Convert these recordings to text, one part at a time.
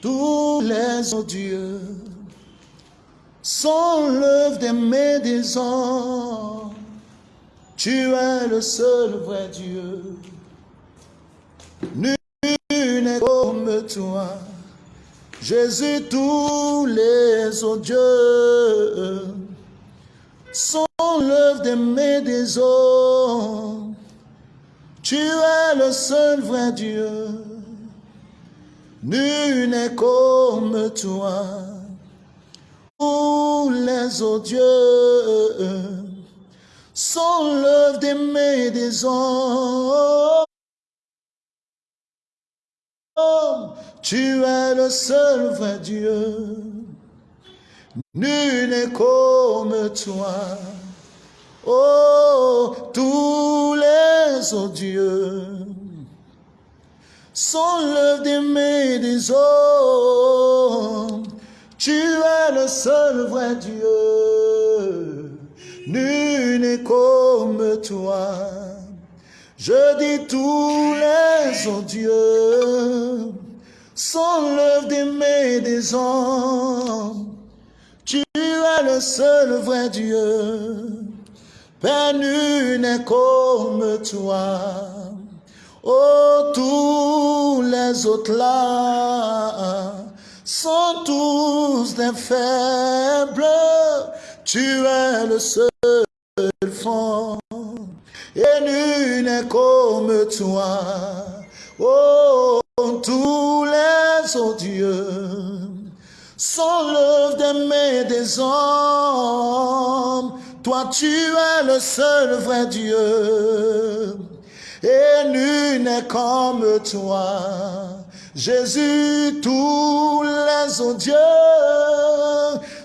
Tous les odieux sont l'œuvre des mains des hommes. Tu es le seul vrai Dieu. Nul n'est comme toi. Jésus, tous les odieux sont l'œuvre des mains des hommes. Tu es le seul vrai Dieu. Nul n'est comme toi. Tous les odieux sont l'œuvre des mains des hommes. Tu es le seul vrai Dieu. Nul n'est comme toi. Oh, tous les odieux sont l'œuvre des des hommes. Tu es le seul vrai Dieu. Nul n'est comme toi. Je dis tous les odieux sont l'œuvre des des hommes. Tu es le seul vrai Dieu. Père, nul n'est comme toi. Oh, tous les autres là sont tous des faibles. Tu es le seul fond. Et nul n'est comme toi. Oh, tous les autres dieux sont l'œuvre des mains des hommes. Toi, tu es le seul vrai Dieu. Et nul n'est comme toi. Jésus, tous les autres dieux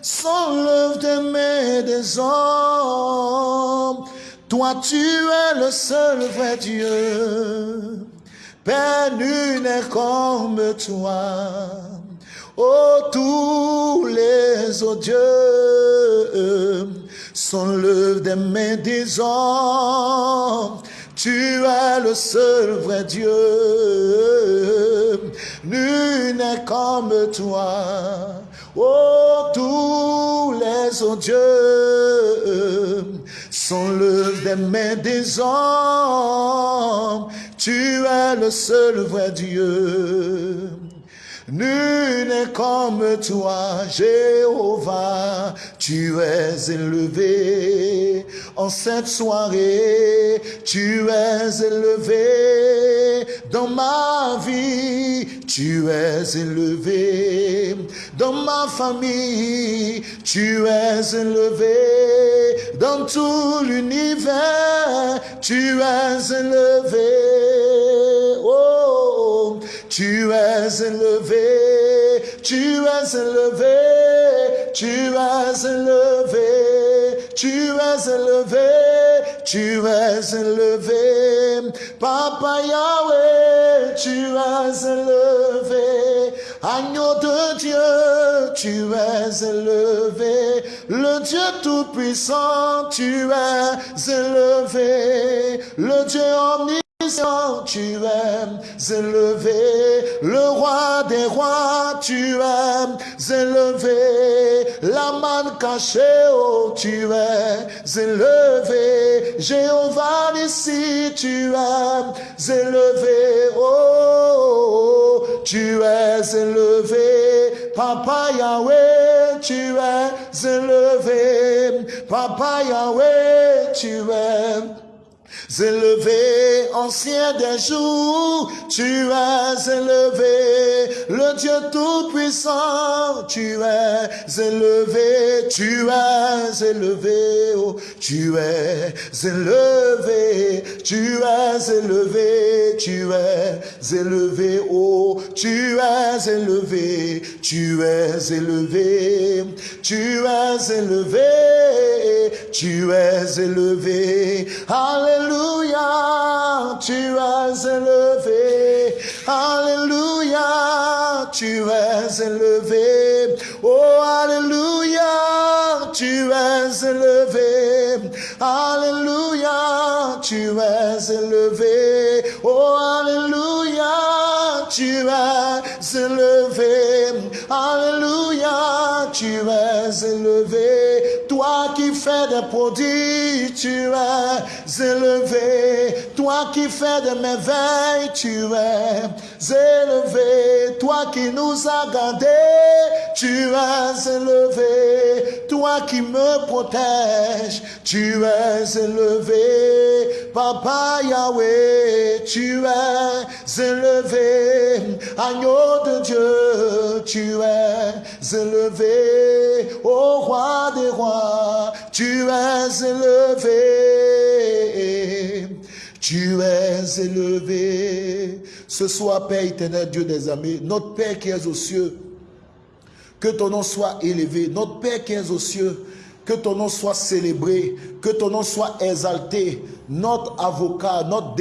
sont l'œuvre des mains des hommes. Toi, tu es le seul vrai Dieu. Père, nul n'est comme toi. Oh, tous les autres dieux sont l'œuvre des mains des hommes. Tu es le seul vrai Dieu. Nul n'est comme toi. Oh, tous les autres sont l'œuvre des mains des hommes. Tu es le seul vrai Dieu. Nul n'est comme toi, Jéhovah. Tu es élevé en cette soirée. Tu es élevé dans ma vie. Tu es élevé dans ma famille. Tu es élevé dans tout l'univers. Tu es élevé. Oh, tu es élevé, tu es élevé, tu es élevé, tu es élevé, tu es élevé. Papa Yahweh, tu es élevé. Agneau de Dieu, tu es élevé. Le Dieu Tout-Puissant, tu es élevé. Le Dieu omniscient tu es élevé, le roi des rois, tu es élevé, la manne cachée, oh, tu es élevé, Jéhovah ici, tu es élevé, oh, tu es élevé, Papa Yahweh, tu es élevé, Papa Yahweh, tu es élevé, ancien des jours, tu es élevé, le Dieu tout-puissant, tu es élevé, tu es élevé, oh, tu es élevé, tu es élevé, tu es élevé, oh, tu es élevé, tu es élevé, tu es élevé, tu es élevé, Alléluia. Alléluia, tu es élevé. Alléluia, tu es élevé. Oh, Alléluia, tu es élevé. Alléluia, tu es élevé. Oh, Alléluia, tu es élevé. Alléluia, tu es élevé. Toi qui fais des prodiges, tu es élevé. Toi qui fais des merveilles, tu es élevé. Toi qui nous as gardés, tu es élevé. Toi qui me protèges, tu es élevé. Papa Yahweh, tu es élevé. Agneau de Dieu, tu es élevé. Ô roi des rois, tu es élevé. Tu es élevé. Ce soit Père éternel, Dieu des amis, notre Père qui est aux cieux, que ton nom soit élevé. Notre Père qui est aux cieux, que ton nom soit célébré, que ton nom soit exalté, notre avocat, notre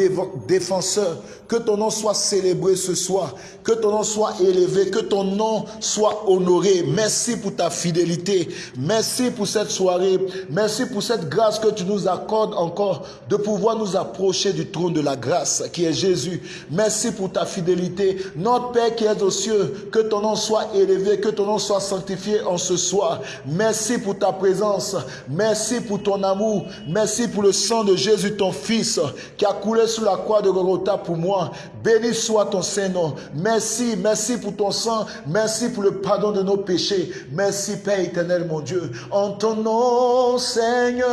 défenseur, que ton nom soit célébré ce soir, que ton nom soit élevé, que ton nom soit honoré. Merci pour ta fidélité, merci pour cette soirée, merci pour cette grâce que tu nous accordes encore de pouvoir nous approcher du trône de la grâce qui est Jésus. Merci pour ta fidélité. Notre Père qui est aux cieux, que ton nom soit élevé, que ton nom soit sanctifié en ce soir. Merci pour ta présence, merci pour ton amour, merci pour le sang de Jésus ton Fils qui a coulé sous la croix de Golgotha pour moi. Béni soit ton Saint-Nom. Merci, merci pour ton sang. Merci pour le pardon de nos péchés. Merci Père éternel, mon Dieu. En ton nom, Seigneur,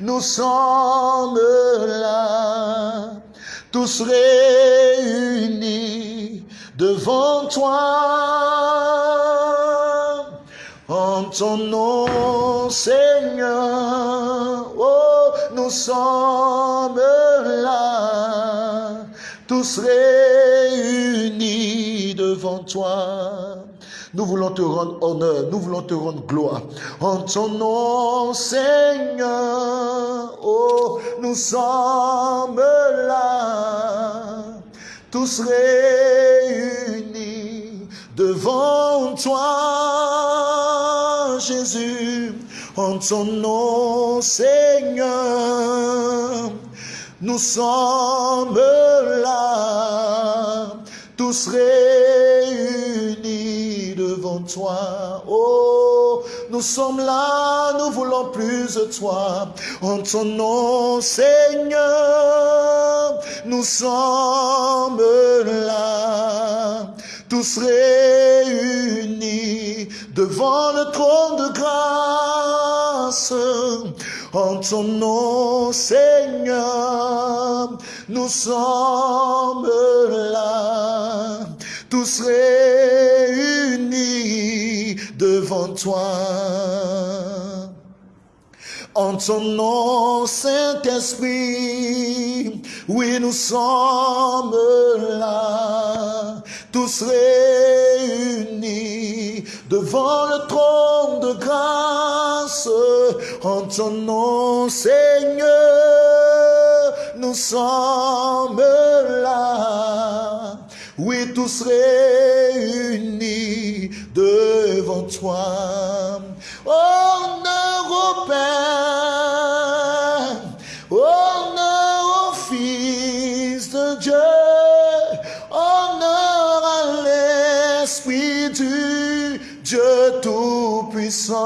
nous sommes là, tous réunis devant toi en ton nom, Seigneur. Oh, nous sommes là, tous réunis devant toi. Nous voulons te rendre honneur, nous voulons te rendre gloire. En ton nom, Seigneur, oh, nous sommes là, tous réunis devant toi, Jésus, en ton nom, Seigneur. Nous sommes là, tous réunis devant toi. Oh, nous sommes là, nous voulons plus de toi. En ton nom, Seigneur, nous sommes là tous réunis devant le trône de grâce. En ton nom, Seigneur, nous sommes là, tous réunis devant toi. En ton nom, Saint-Esprit, oui, nous sommes là, tous réunis devant le trône de grâce. En ton nom, Seigneur, nous sommes là. Oui, tous réunis devant toi. Honneur au Père, honneur au Fils de Dieu, honneur à l'Esprit du Dieu Tout-Puissant.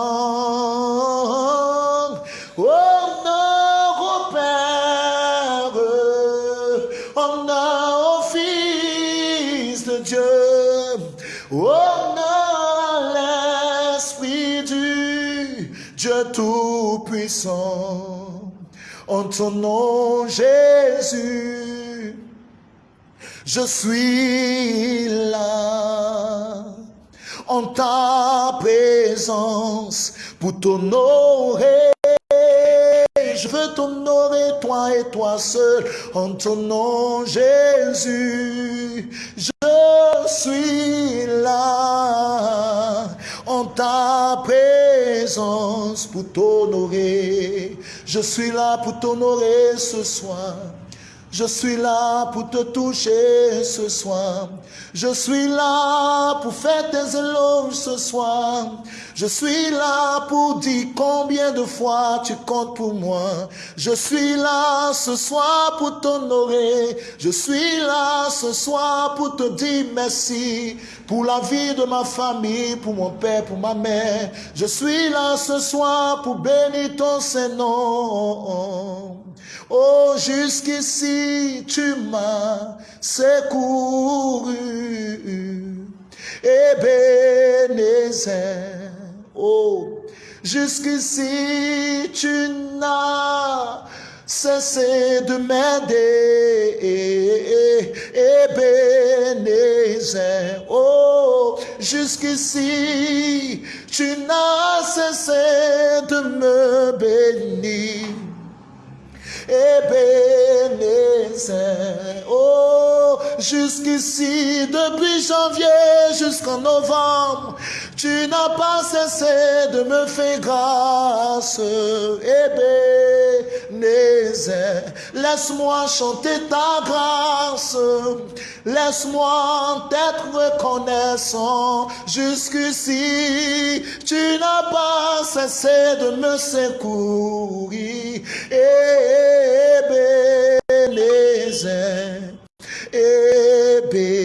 En ton nom Jésus, je suis là en ta présence pour t'honorer. Je veux t'honorer, toi et toi seul, en ton nom Jésus. Je suis là en ta présence pour t'honorer. Je suis là pour t'honorer ce soir. Je suis là pour te toucher ce soir. Je suis là pour faire tes éloges ce soir. Je suis là pour dire combien de fois tu comptes pour moi. Je suis là ce soir pour t'honorer. Je suis là ce soir pour te dire merci pour la vie de ma famille, pour mon père, pour ma mère. Je suis là ce soir pour bénir ton Saint-Nom. Oh, jusqu'ici, tu m'as secouru. Ebenezer. Oh, jusqu'ici, tu n'as cessé de m'aider. Ebenezer. Oh, jusqu'ici, tu n'as cessé de me bénir. Oh, jusqu'ici, depuis janvier jusqu'en novembre, tu n'as pas cessé de me faire grâce. Ebenezer. Laisse-moi chanter ta grâce. Laisse-moi être reconnaissant. Jusqu'ici, tu n'as pas cessé de me secourir. Ebenezer, Ebenezer,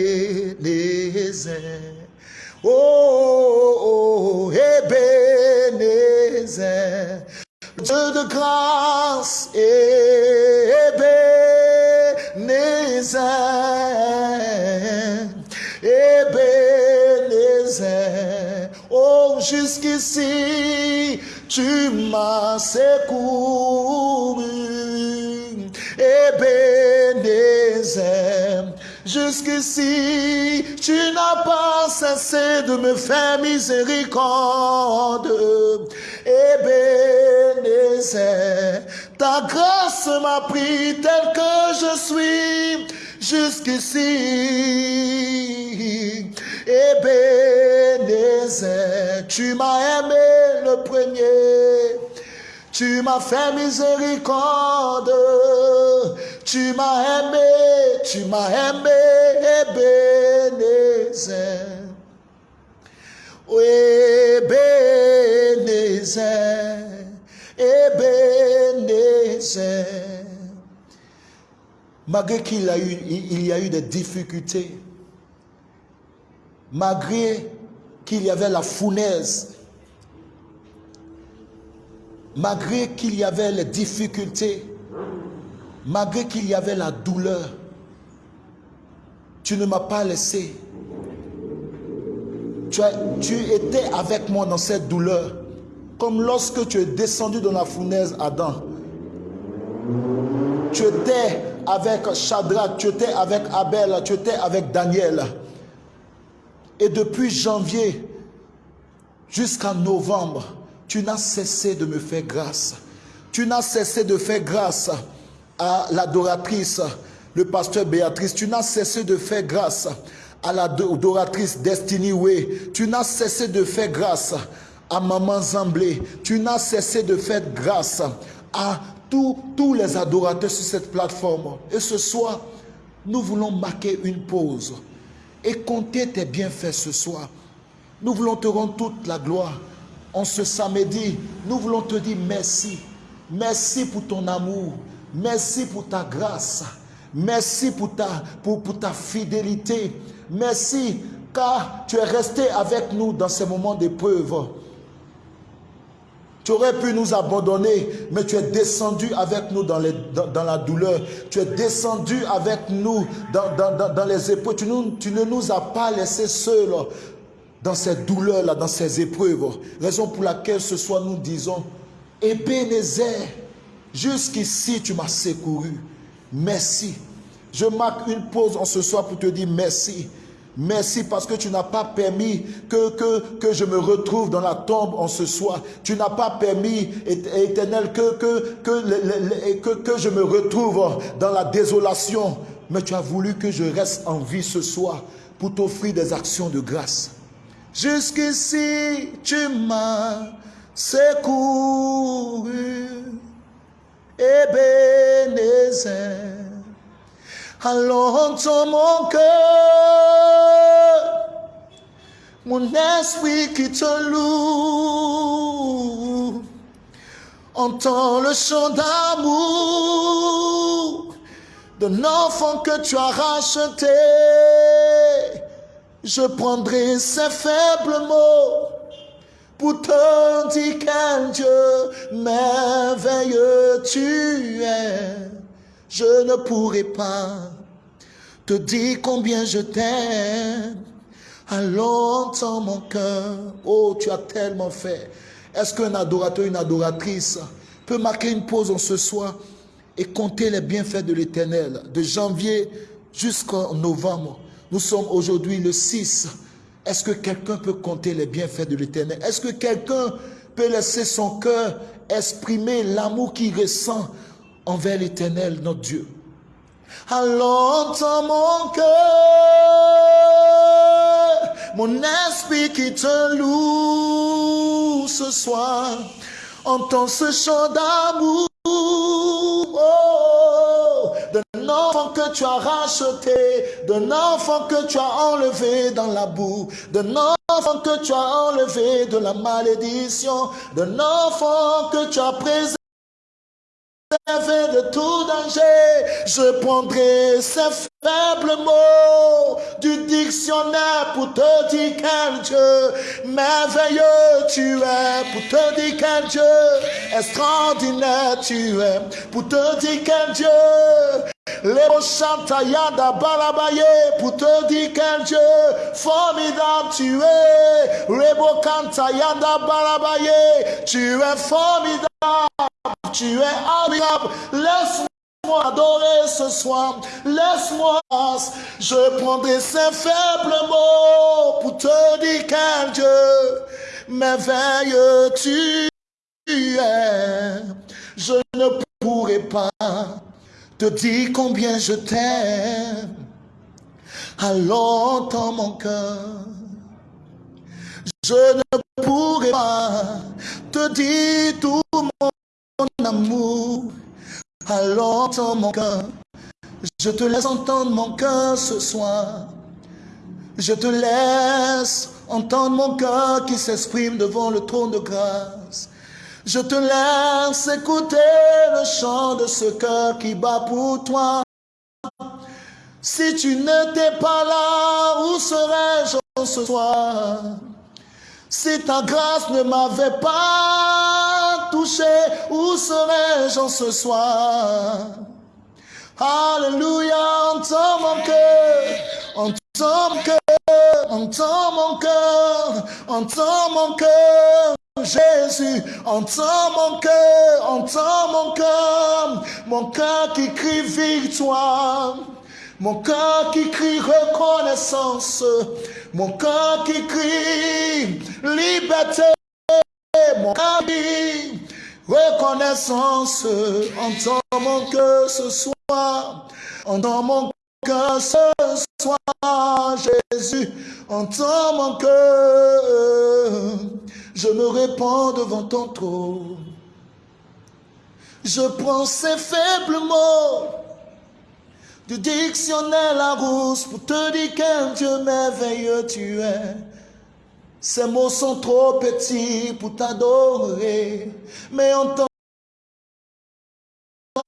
oh, oh de grâce, Ebenezer, Ebenezer, oh, jusqu'ici, tu m'as secouru. Ebenezer, jusqu'ici, tu n'as pas cessé de me faire miséricorde. Ebenezer, ta grâce m'a pris tel que je suis jusqu'ici. Ebenezer, tu m'as aimé le premier. Tu m'as fait miséricorde. Tu m'as aimé, tu m'as aimé, Ebenezer. Ebenezer, Ebenezer. Malgré qu'il a eu, il y a eu des difficultés, malgré qu'il y avait la fournaise, malgré qu'il y avait les difficultés, malgré qu'il y avait la douleur, tu ne m'as pas laissé. Tu, étais avec moi dans cette douleur, comme lorsque tu es descendu dans la fournaise, Adam. Tu étais avec Shadrach, tu étais avec Abel, tu étais avec Daniel. Et depuis janvier jusqu'à novembre, tu n'as cessé de me faire grâce. Tu n'as cessé de faire grâce à l'adoratrice, le pasteur Béatrice. Tu n'as cessé de faire grâce à l'adoratrice Destiny Way. Tu n'as cessé de faire grâce à Maman Zamblé. Tu n'as cessé de faire grâce à tous, tous les adorateurs sur cette plateforme. Et ce soir, nous voulons marquer une pause et compter tes bienfaits ce soir. Nous voulons te rendre toute la gloire. En ce samedi, nous voulons te dire merci. Merci pour ton amour. Merci pour ta grâce. Merci pour ta, fidélité. Merci car tu es resté avec nous dans ces moments d'épreuve. Tu aurais pu nous abandonner, mais tu es descendu avec nous dans, la douleur. Tu es descendu avec nous dans, les épreuves. Tu, ne nous as pas laissés seuls dans ces douleurs-là, dans ces épreuves. Raison pour laquelle ce soir nous disons, Ebenezer, jusqu'ici tu m'as secouru. Merci. Je marque une pause en ce soir pour te dire merci. Merci parce que tu n'as pas permis que, que, que, je me retrouve dans la tombe en ce soir. Tu n'as pas permis, éternel, que, que, que, que, que je me retrouve dans la désolation. Mais tu as voulu que je reste en vie ce soir pour t'offrir des actions de grâce. Jusqu'ici, tu m'as secouru. Ebenezer. Entends mon cœur, mon esprit qui te loue. Entends le chant d'amour d'un enfant que tu as racheté. Je prendrai ces faibles mots pour te dire quel Dieu merveilleux tu es. Je ne pourrai pas te dire combien je t'aime. Alors entends mon cœur. Oh, tu as tellement fait. Est-ce qu'un adorateur, une adoratrice peut marquer une pause en ce soir et compter les bienfaits de l'éternel? De janvier jusqu'en novembre Nous sommes aujourd'hui le 6. Est-ce que quelqu'un peut compter les bienfaits de l'éternel? Est-ce que quelqu'un peut laisser son cœur exprimer l'amour qu'il ressent envers l'éternel, notre Dieu. Alors entends mon cœur, mon esprit qui te loue ce soir, entends ce chant d'amour. Oh, d'un que tu as racheté, d'un enfant que tu as enlevé dans la boue, d'un enfant que tu as enlevé de la malédiction, d'un enfant que tu as préservé de tout danger, je prendrai ces faibles mots du dictionnaire pour te dire quel Dieu merveilleux tu es, pour te dire quel Dieu extraordinaire tu es, pour te dire quel Dieu les Balabaye pour te dire quel Dieu formidable tu es. Rebo Kantayada Balabaye, tu es formidable, tu es admirable. Laisse-moi adorer ce soir. Laisse-moi, je prendrai ces faibles mots pour te dire quel Dieu merveilleux tu es. Je ne pourrai pas te dis combien je t'aime. Alors dans mon cœur, je ne pourrai pas te dire tout mon amour. Alors dans mon cœur, je te laisse entendre mon cœur ce soir. Je te laisse entendre mon cœur qui s'exprime devant le trône de grâce. Je te laisse écouter le chant de ce cœur qui bat pour toi. Si tu n'étais pas là, où serais-je ce soir? Si ta grâce ne m'avait pas touché, où serais-je ce soir? Alléluia, entends mon cœur, entends mon cœur, entends mon cœur, entends mon cœur. Jésus, entends mon cœur, entends mon cœur, mon cœur qui crie victoire, mon cœur qui crie reconnaissance, mon cœur qui crie liberté, mon qui reconnaissance, entends mon cœur ce soir, entends mon cœur ce soir, Jésus, entends mon cœur je me répands devant ton trône. Je prends ces faibles mots du dictionnaire Larousse pour te dire quel Dieu merveilleux tu es. Ces mots sont trop petits pour t'adorer, mais entends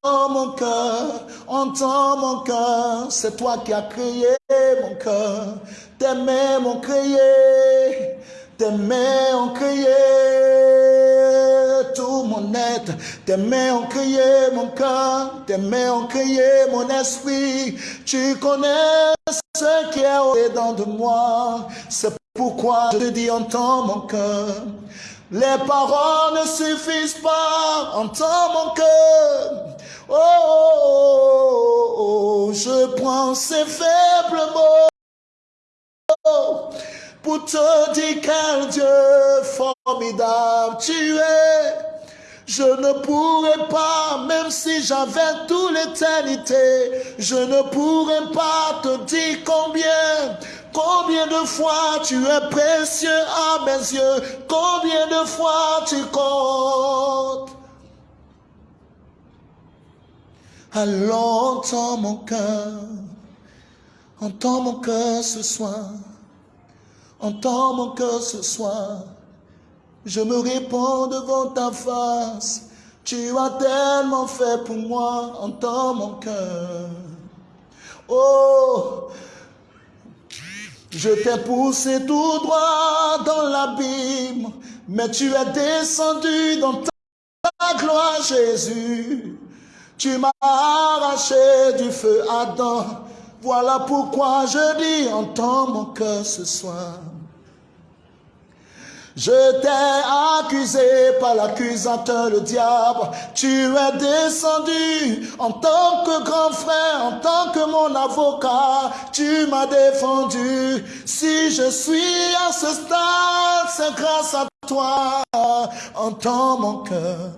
mon cœur, entends mon cœur, c'est toi qui as créé mon cœur, tes mains m'ont créé, tes mains ont créé tout mon être. Tes mains ont créé mon cœur. Tes mains ont créé mon esprit. Tu connais ce qui est au-dedans de moi. Pourquoi je te dis, entends mon cœur? Les paroles ne suffisent pas. Entends mon cœur. Oh, oh, oh, je prends ces faibles mots pour te dire quel Dieu formidable tu es. Je ne pourrais pas, même si j'avais toute l'éternité, je ne pourrais pas te dire combien, combien de fois tu es précieux à mes yeux, combien de fois tu comptes? Alors entends mon cœur, entends mon cœur ce soir, entends mon cœur ce soir. Je me réponds devant ta face, tu as tellement fait pour moi, entends mon cœur. Oh, je t'ai poussé tout droit dans l'abîme, mais tu es descendu dans ta gloire, Jésus. Tu m'as arraché du feu Adam. Voilà pourquoi je dis, entends mon cœur ce soir. Je t'ai accusé par l'accusateur, le diable. Tu es descendu en tant que grand frère, en tant que mon avocat. Tu m'as défendu. Si je suis à ce stade, c'est grâce à toi. Entends mon cœur,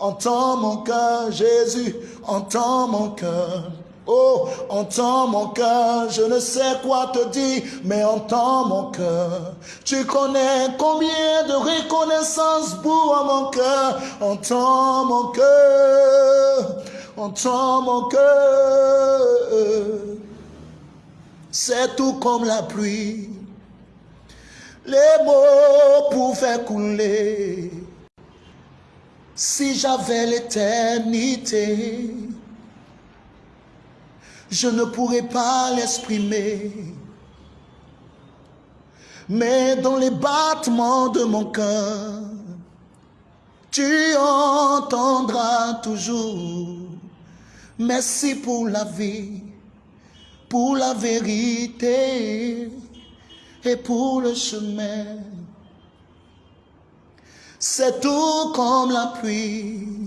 entends mon cœur, Jésus, entends mon cœur. Oh, entends mon cœur, je ne sais quoi te dire, mais entends mon cœur. Tu connais combien de reconnaissance pour mon cœur. Entends mon cœur, entends mon cœur. C'est tout comme la pluie. Les mots pouvaient couler. Si j'avais l'éternité, je ne pourrais pas l'exprimer. Mais dans les battements de mon cœur, tu entendras toujours. Merci pour la vie, pour la vérité et pour le chemin. C'est tout comme la pluie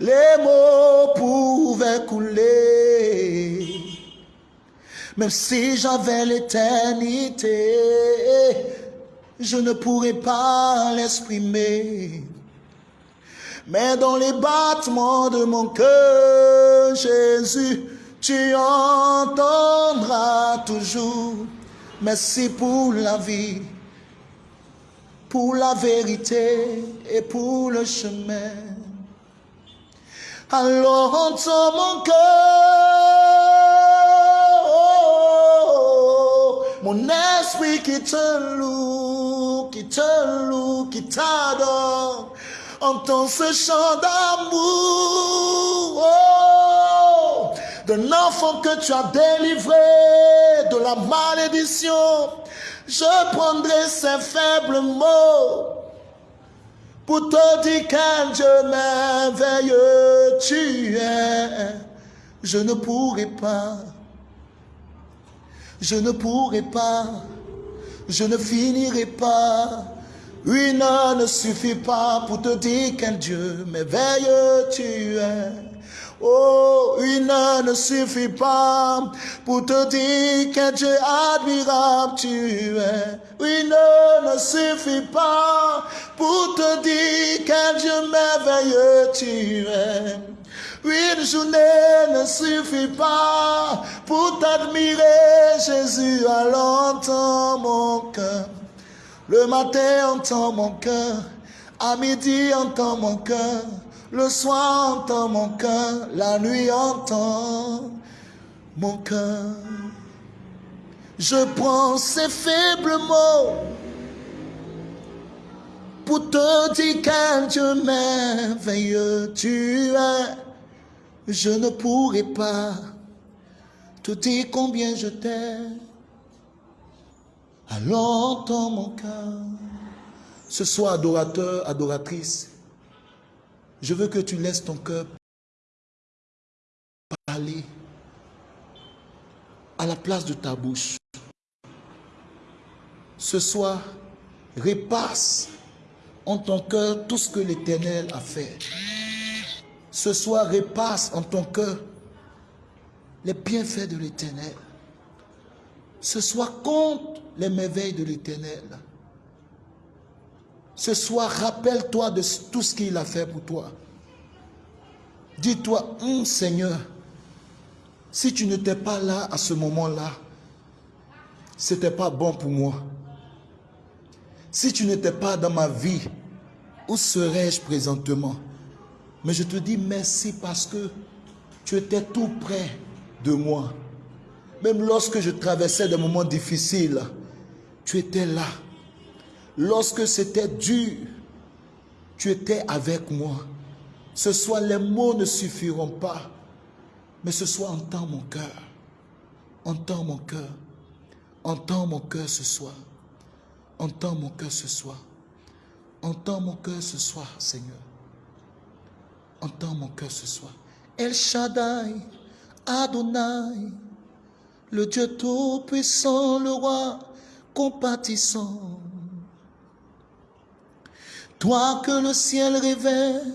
les mots pouvaient couler. Même si j'avais l'éternité, je ne pourrais pas l'exprimer. Mais dans les battements de mon cœur, Jésus, tu entendras toujours. Merci pour la vie, pour la vérité et pour le chemin. Alors entends mon cœur, mon esprit qui te loue, qui te loue, qui t'adore. Entends ce chant d'amour oh, d'un enfant que tu as délivré de la malédiction. Je prendrai ces faibles mots pour te dire quel Dieu merveilleux tu es. Je ne pourrai pas, je ne pourrai pas, je ne finirai pas. Une heure ne suffit pas pour te dire quel Dieu merveilleux tu es. Oh, une ne suffit pas pour te dire que Dieu admirable tu es. Une ne suffit pas pour te dire que Dieu merveilleux tu es. Une journée ne suffit pas pour t'admirer, Jésus, à longtemps mon cœur. Le matin entend mon cœur, à midi entend mon cœur. Le soir entend mon cœur, la nuit entend mon cœur. Je prends ces faibles mots pour te dire qu'un Dieu merveilleux tu es. Je ne pourrai pas te dire combien je t'aime. Alors entends mon cœur. Ce soir, adorateur, adoratrice, je veux que tu laisses ton cœur parler à la place de ta bouche. Ce soir, repasse en ton cœur tout ce que l'Éternel a fait. Ce soir, repasse en ton cœur les bienfaits de l'Éternel. Ce soir, compte les merveilles de l'Éternel. Ce soir, rappelle-toi de tout ce qu'il a fait pour toi. Dis-toi, hum, Seigneur, si tu n'étais pas là à ce moment-là, ce n'était pas bon pour moi. Si tu n'étais pas dans ma vie, où serais-je présentement? Mais je te dis merci parce que Tu étais tout près de moi. Même lorsque je traversais des moments difficiles, tu étais là. Lorsque c'était dur, tu étais avec moi. Ce soir, les mots ne suffiront pas, mais ce soir, entends mon cœur. Entends mon cœur. Entends mon cœur ce soir. Entends mon cœur ce soir. Entends mon cœur ce soir, Seigneur. Entends mon cœur ce soir. El Shaddai, Adonai, le Dieu tout-puissant, le roi compatissant. Toi que le ciel révèle,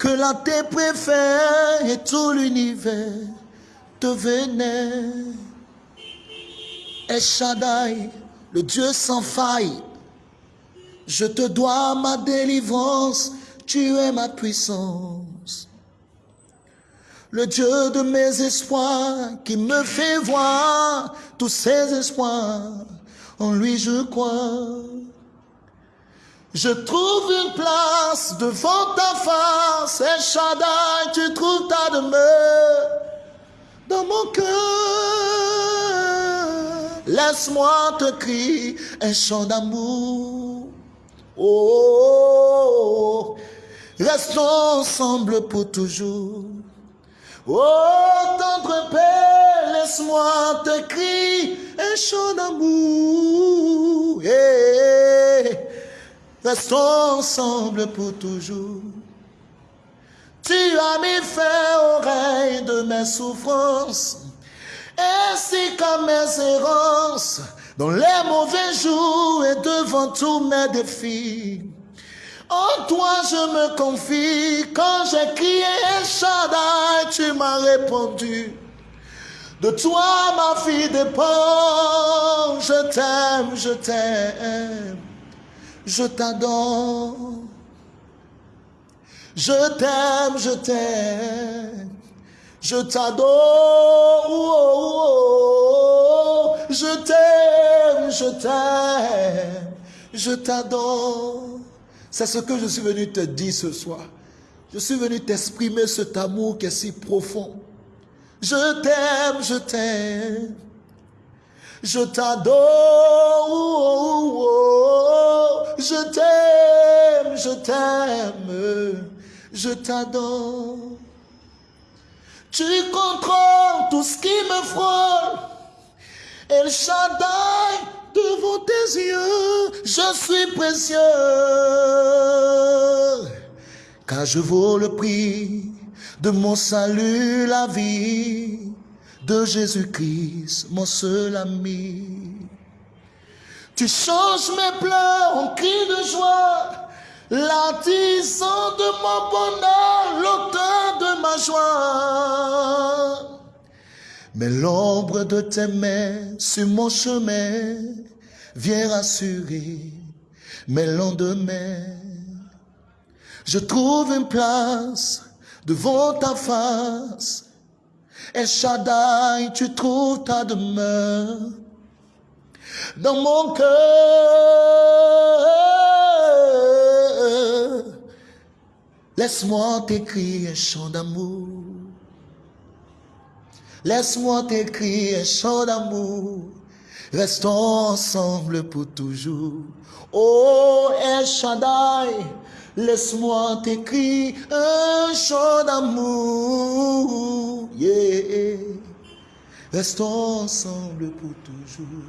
que la terre préfère et tout l'univers te vénère. El Shaddai, le Dieu sans faille, je te dois ma délivrance, tu es ma puissance. Le Dieu de mes espoirs qui me fait voir tous ses espoirs, en lui je crois. Je trouve une place devant ta face, et Shaddai, tu trouves ta demeure dans mon cœur. Laisse-moi te crier un chant d'amour. Oh, restons ensemble pour toujours. Oh, tendre Père, laisse-moi te crier un chant d'amour. Restons ensemble pour toujours. Tu as mis fin règne de mes souffrances, ainsi qu'à mes errances, dans les mauvais jours et devant tous mes défis. En toi je me confie, quand j'ai crié Shaddai, tu m'as répondu. De toi ma fille dépend, je t'aime, je t'aime je t'adore. Je t'aime, je t'aime. Je t'adore. Je t'aime, je t'aime. Je t'adore. C'est ce que je suis venu te dire ce soir. Je suis venu t'exprimer cet amour qui est si profond. Je t'aime, je t'aime. Je t'adore, je t'aime, je t'aime, je t'adore. Tu contrôles tout ce qui me frôle. El Shaddai, devant tes yeux, je suis précieux. Car je vaux le prix de mon salut, la vie de Jésus-Christ, mon seul ami. Tu changes mes pleurs en cris de joie, l'artisan de mon bonheur, l'auteur de ma joie. Mais l'ombre de tes mains sur mon chemin vient rassurer mes lendemains. Je trouve une place devant ta face El Shaddai, tu trouves ta demeure dans mon cœur. Laisse-moi t'écrire un chant d'amour. Laisse-moi t'écrire un chant d'amour. Restons ensemble pour toujours. Oh, El Shaddai, Laisse-moi t'écrire un chant d'amour. Yeah. Restons ensemble pour toujours.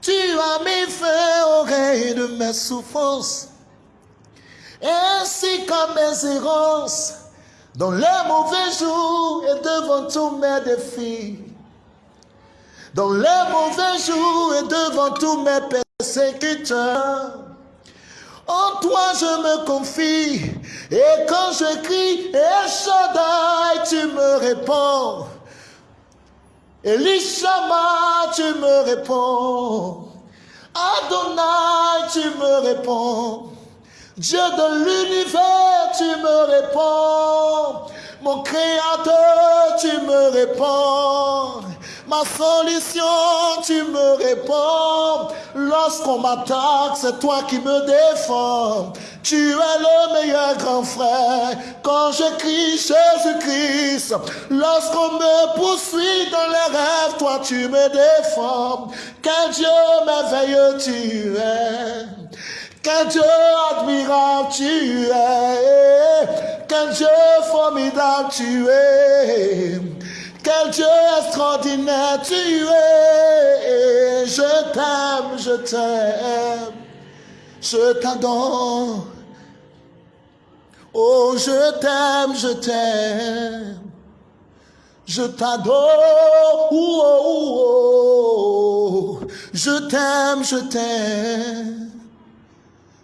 Tu as mis fin au règne de mes souffrances, ainsi qu'à mes errances, dans les mauvais jours et devant tous mes défis. Dans les mauvais jours et devant tous mes persécuteurs. En toi je me confie. Et quand je crie, Shaddai, tu me réponds. Elishama, tu me réponds. Adonai, tu me réponds. Dieu de l'univers, tu me réponds. Mon créateur, tu me réponds. Ma solution, tu me réponds. Lorsqu'on m'attaque, c'est toi qui me défends. Tu es le meilleur grand frère. Quand je crie Jésus-Christ, lorsqu'on me poursuit dans les rêves, toi tu me défends. Quel Dieu merveilleux tu es. Quel Dieu admirable tu es. Quel Dieu formidable tu es. Quel Dieu extraordinaire tu es. Je t'aime, je t'aime. Je t'adore. Oh, je t'aime, je t'aime. Je t'adore. Oh, oh, oh. Je t'aime, je t'aime.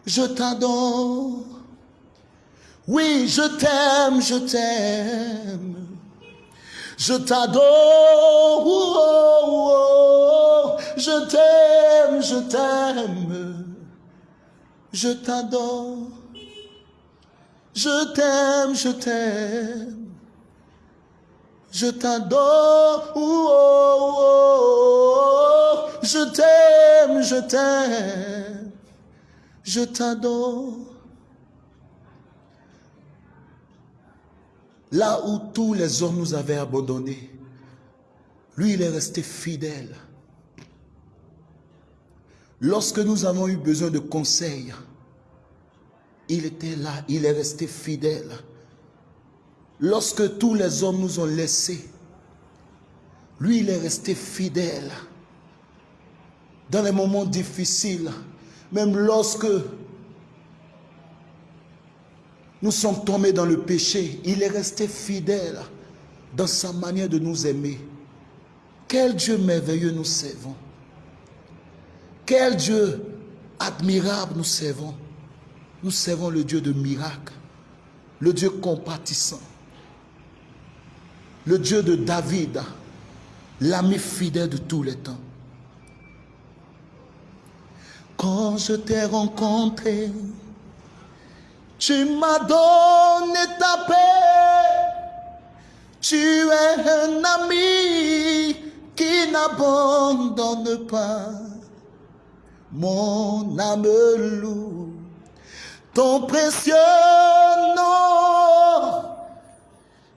Je t'adore. Oui, je t'aime, je t'aime. Je t'adore. Je t'aime, je t'aime. Je t'adore. Je t'aime, je t'aime. Je t'adore. Je t'aime, je t'aime. Je t'adore. Là où tous les hommes nous avaient abandonnés, lui, il est resté fidèle. Lorsque nous avons eu besoin de conseils, il était là, il est resté fidèle. Lorsque tous les hommes nous ont laissés, lui, il est resté fidèle. Dans les moments difficiles, même lorsque nous sommes tombés dans le péché, il est resté fidèle dans sa manière de nous aimer. Quel Dieu merveilleux nous servons. Quel Dieu admirable nous servons. Nous servons le Dieu de miracles, le Dieu compatissant, le Dieu de David, l'ami fidèle de tous les temps. Quand je t'ai rencontré, tu m'as donné ta paix. Tu es un ami qui n'abandonne pas. Mon âme loue ton précieux nom.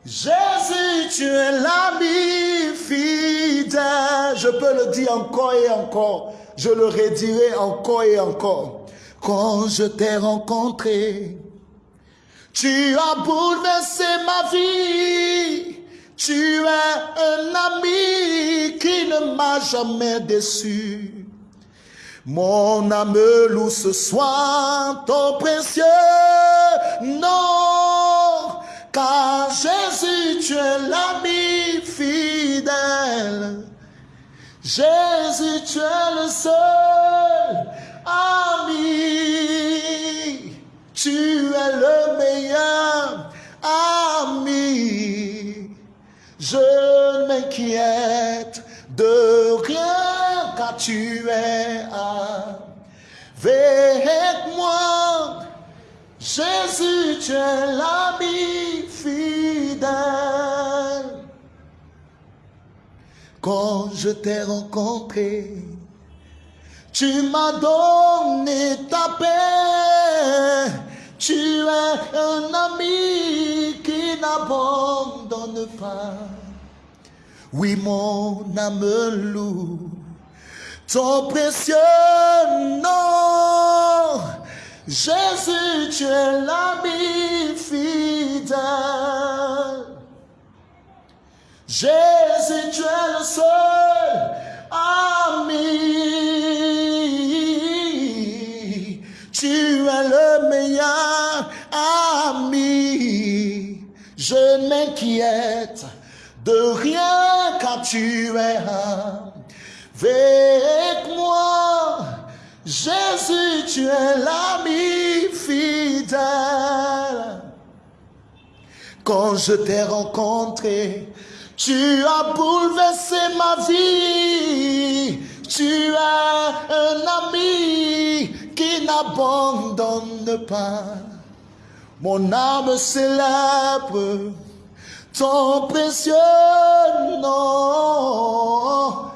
Jésus, tu es l'ami fidèle. Je peux le dire encore et encore. Je le redirai encore et encore. Quand je t'ai rencontré, tu as bouleversé ma vie. Tu es un ami qui ne m'a jamais déçu. Mon âme loue ce soir ton précieux nom. Car Jésus, tu es l'ami fidèle. Jésus, tu es le seul ami. Tu es le meilleur ami. Je m'inquiète de rien car tu es avec moi. Jésus, tu es l'ami fidèle. Quand je t'ai rencontré, tu m'as donné ta paix. Tu es un ami qui n'abandonne pas. Oui, mon âme loue ton précieux nom. Jésus, tu es l'ami fidèle. Jésus, tu es le seul ami. Tu es le meilleur ami. Je m'inquiète de rien car tu es avec moi. Jésus, tu es l'ami fidèle. Quand je t'ai rencontré, tu as bouleversé ma vie. Tu es un ami qui n'abandonne pas. Mon âme célèbre ton précieux nom.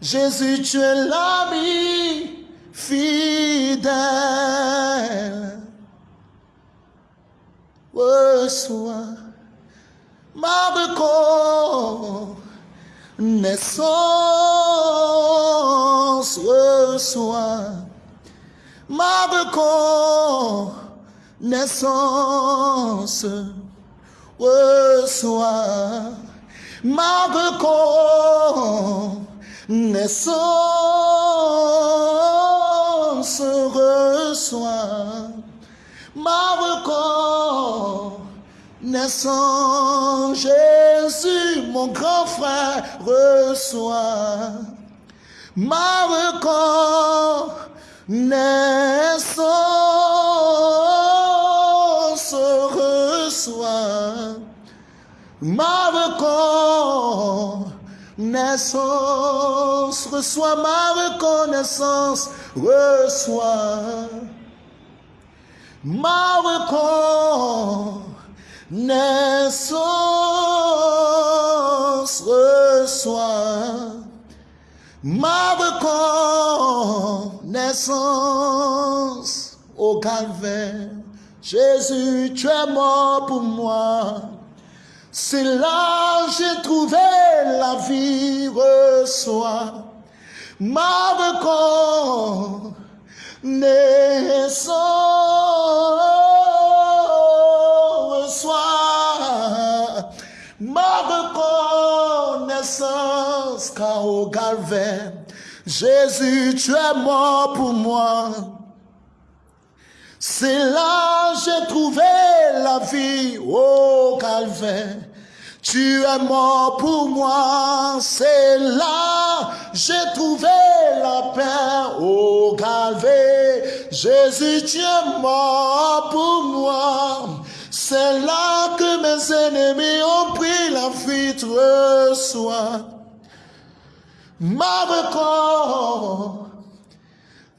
Jésus, tu es l'ami fidèle. Reçois ma reconnaissance. Reçois ma reconnaissance reçois ma reconnaissance, reçois ma reconnaissance. Jésus, mon grand frère, reçois ma reconnaissance, reçois ma reconnaissance, reçois ma reconnaissance, reçois ma reconnaissance, reçois ma reconnaissance au calvaire. Jésus, tu es mort pour moi. C'est là j'ai trouvé la vie, reçois ma reconnaissance, reçois ma reconnaissance, car au Jésus, tu es mort pour moi. C'est là j'ai trouvé la vie au calvaire. Tu es mort pour moi, c'est là j'ai trouvé la paix au calvaire. Jésus, tu es mort pour moi. C'est là que mes ennemis ont pris la fuite. Reçois ma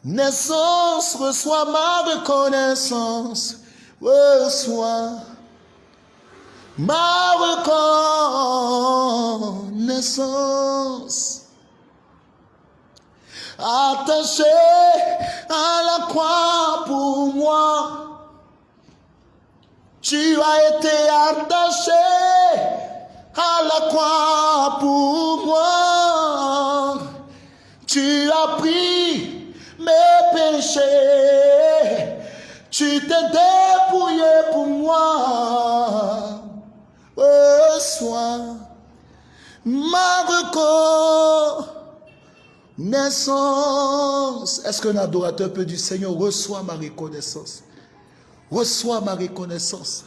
reconnaissance, reçois ma reconnaissance, reçois ma reconnaissance. Attaché à la croix pour moi, tu as été attaché à la croix pour moi. Tu as pris mes péchés, tu t'es dépouillé pour moi reçois ma reconnaissance. Est-ce qu'un adorateur peut dire, Seigneur, reçois ma reconnaissance? Reçois ma reconnaissance.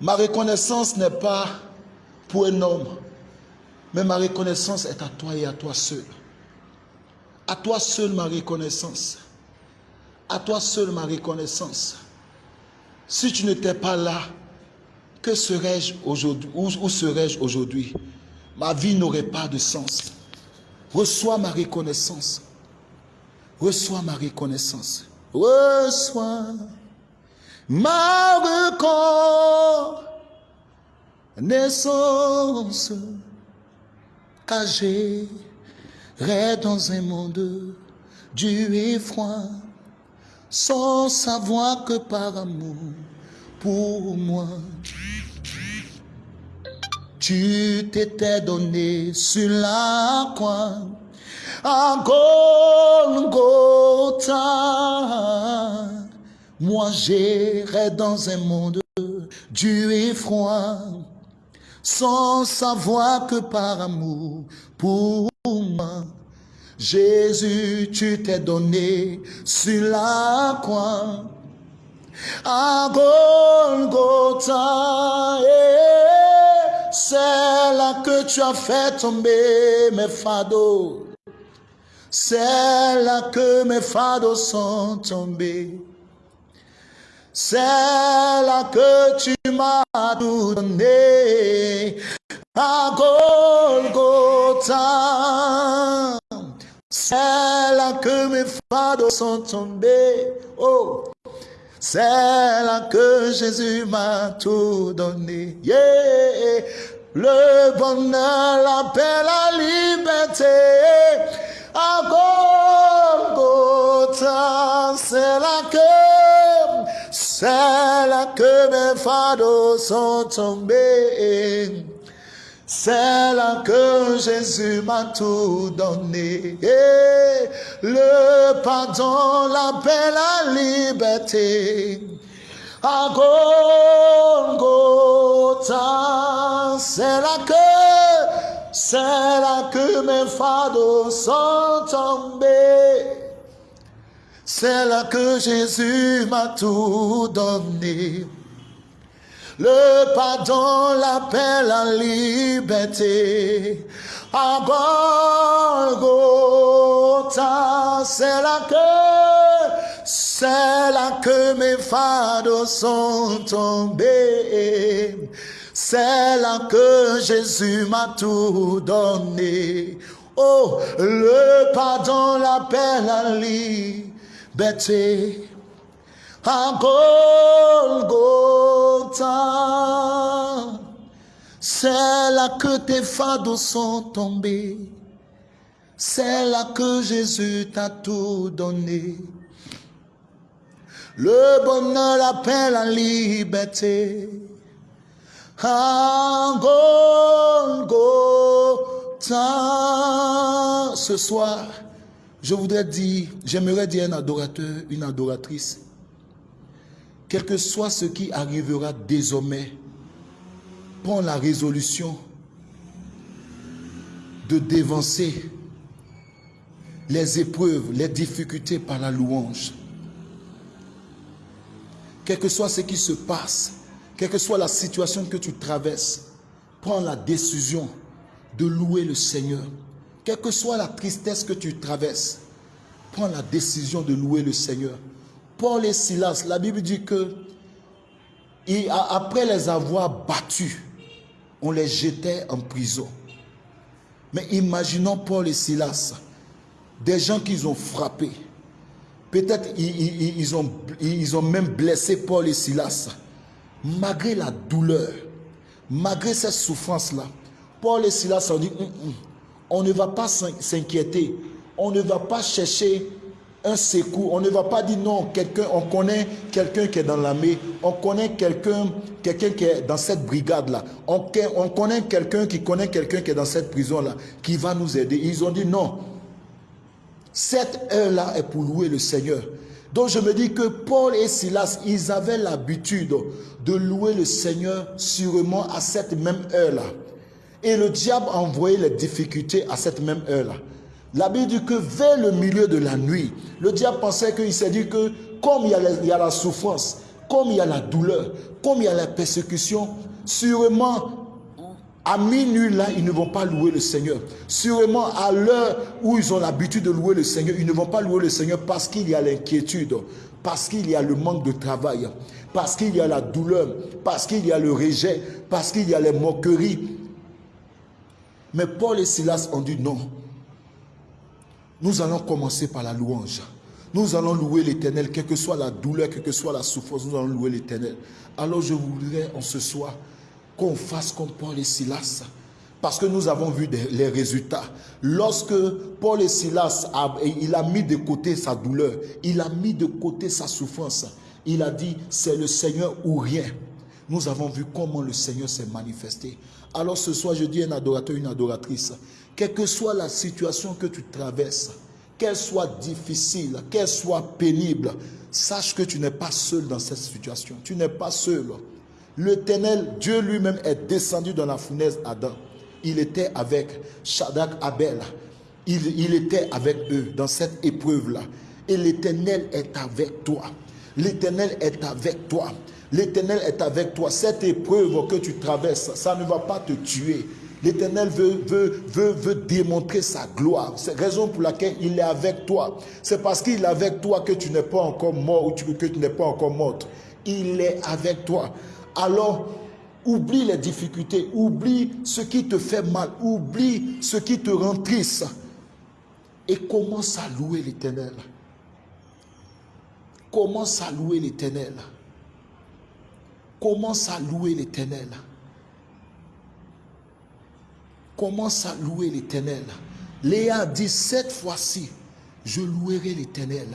Ma reconnaissance n'est pas pour un homme, mais ma reconnaissance est à toi et à toi seul. À toi seul ma reconnaissance. À toi seul ma reconnaissance. Si tu n'étais pas là, que serais-je aujourd'hui Où, serais-je aujourd'hui? Ma vie n'aurait pas de sens. Reçois ma reconnaissance. Reçois ma reconnaissance. Reçois ma reconnaissance. Car j'irai dans un monde dur et froid, sans savoir que par amour pour moi. Tu t'étais donné sur la croix à Golgotha. Moi j'irai dans un monde dur et froid, sans savoir que par amour pour moi, Jésus, tu t'es donné sur la croix à Golgotha. C'est là que tu as fait tomber mes fados. C'est là que mes fados sont tombés. C'est là que tu m'as tout donné à Golgotha. C'est là que mes fados sont tombés. Oh, C'est là que Jésus m'a tout donné. Yeah. Le bonheur, la paix, la liberté. À Golgotha, c'est là que, c'est là que mes fardeaux sont tombés. C'est là que Jésus m'a tout donné. Le pardon, la paix, la liberté. À Golgotha, c'est là que, c'est là que mes fardeaux sont tombés. C'est là que Jésus m'a tout donné le pardon, la paix, la liberté. À Golgotha, c'est là que, c'est là que mes fardeaux sont tombés. C'est là que Jésus m'a tout donné. Oh, le pardon, la paix, la liberté à Golgotha. C'est là que tes fardeaux sont tombés. C'est là que Jésus t'a tout donné. Le bonheur, la paix, la liberté. À. Ce soir, je voudrais dire, j'aimerais dire un adorateur, une adoratrice quel que soit ce qui arrivera désormais, prends la résolution de dévancer les épreuves, les difficultés par la louange. Quel que soit ce qui se passe, quelle que soit la situation que tu traverses, prends la décision de louer le Seigneur. Quelle que soit la tristesse que tu traverses, prends la décision de louer le Seigneur. Paul et Silas, la Bible dit que après les avoir battus, on les jetait en prison. Mais imaginons Paul et Silas, des gens qu'ils ont frappés. Peut-être ils, ont, même blessé Paul et Silas. Malgré la douleur, malgré cette souffrance-là, Paul et Silas ont dit, hum, hum, on ne va pas s'inquiéter, on ne va pas chercher un secours. On ne va pas dire non, quelqu'un, on connaît quelqu'un qui est dans l'armée, on connaît quelqu'un quelqu'un qui est dans cette brigade-là, on, on connaît quelqu'un qui connaît quelqu'un qui est dans cette prison-là, qui va nous aider. Ils ont dit non, cette heure-là est pour louer le Seigneur. Donc je me dis que Paul et Silas, ils avaient l'habitude de louer le Seigneur sûrement à cette même heure-là. Et le diable a envoyé les difficultés à cette même heure-là. La Bible dit que vers le milieu de la nuit, le diable pensait qu'il s'est dit que comme il y, a la souffrance, comme il y a la douleur, comme il y a la persécution, sûrement à minuit là, ils ne vont pas louer le Seigneur. Sûrement à l'heure où ils ont l'habitude de louer le Seigneur, ils ne vont pas louer le Seigneur parce qu'il y a l'inquiétude, parce qu'il y a le manque de travail, parce qu'il y a la douleur, parce qu'il y a le rejet, parce qu'il y a les moqueries. Mais Paul et Silas ont dit non. Nous allons commencer par la louange. Nous allons louer l'éternel, quelle que soit la douleur, quelle que soit la souffrance, nous allons louer l'éternel. Alors je voudrais en ce soir qu'on fasse comme Paul et Silas. Parce que nous avons vu les résultats. Lorsque Paul et Silas, a, il a mis de côté sa douleur, il a mis de côté sa souffrance, il a dit, c'est le Seigneur ou rien. Nous avons vu comment le Seigneur s'est manifesté. Alors ce soir, je dis un adorateur, une adoratrice, quelle que soit la situation que tu traverses, qu'elle soit difficile, qu'elle soit pénible, sache que tu n'es pas seul dans cette situation. Tu n'es pas seul. L'éternel, Dieu lui-même est descendu dans la fournaise Adam. Il était avec Shadrach Abel. Il était avec eux dans cette épreuve-là. Et l'éternel est avec toi. L'éternel est avec toi. L'éternel est avec toi. Cette épreuve que tu traverses, ça ne va pas te tuer. L'Éternel veut, veut, veut, démontrer sa gloire. C'est la raison pour laquelle il est avec toi. C'est parce qu'il est avec toi que tu n'es pas encore mort ou que tu n'es pas encore morte. Il est avec toi. Alors, oublie les difficultés, oublie ce qui te fait mal, oublie ce qui te rend triste et commence à louer l'Éternel. Commence à louer l'éternel. Commence à louer l'éternel. Commence à louer l'éternel. Léa dit cette fois-ci, je louerai l'éternel.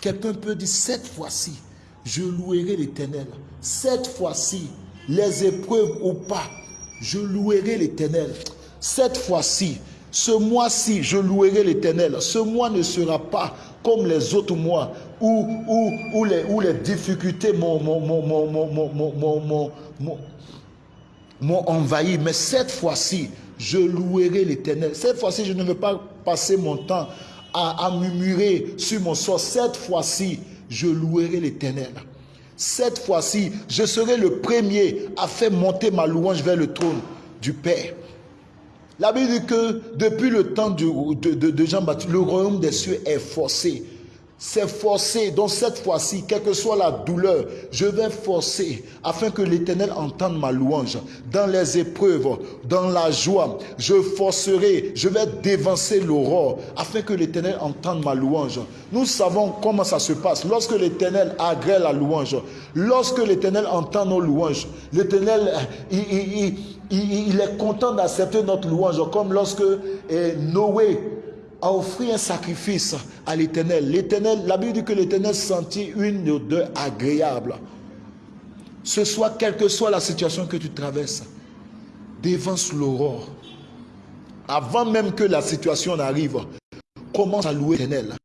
Quelqu'un peut dire cette fois-ci, je louerai l'éternel. Cette fois-ci, les épreuves ou pas, je louerai l'éternel. Cette fois-ci, ce mois-ci, je louerai l'éternel. Ce mois ne sera pas comme les autres mois où, les, difficultés m'ont envahi. Mais cette fois-ci, je louerai l'éternel. Cette fois-ci, je ne vais pas passer mon temps à, à murmurer sur mon sort. Cette fois-ci, je louerai l'éternel. Cette fois-ci, je serai le premier à faire monter ma louange vers le trône du Père. La Bible dit que depuis le temps de, de Jean-Baptiste, le royaume des cieux est forcé c'est forcé. Donc cette fois-ci, quelle que soit la douleur, je vais forcer afin que l'Éternel entende ma louange. Dans les épreuves, dans la joie, je forcerai, je vais dévancer l'aurore afin que l'Éternel entende ma louange. Nous savons comment ça se passe. Lorsque l'Éternel agrée la louange, lorsque l'Éternel entend nos louanges, l'Éternel, il, il, est content d'accepter notre louange, comme lorsque eh, Noé a offert un sacrifice à l'éternel. L'éternel, la Bible dit que l'éternel sentit une odeur agréable. Ce soit quelle que soit la situation que tu traverses, dévance l'aurore. Avant même que la situation n'arrive, commence à louer l'éternel.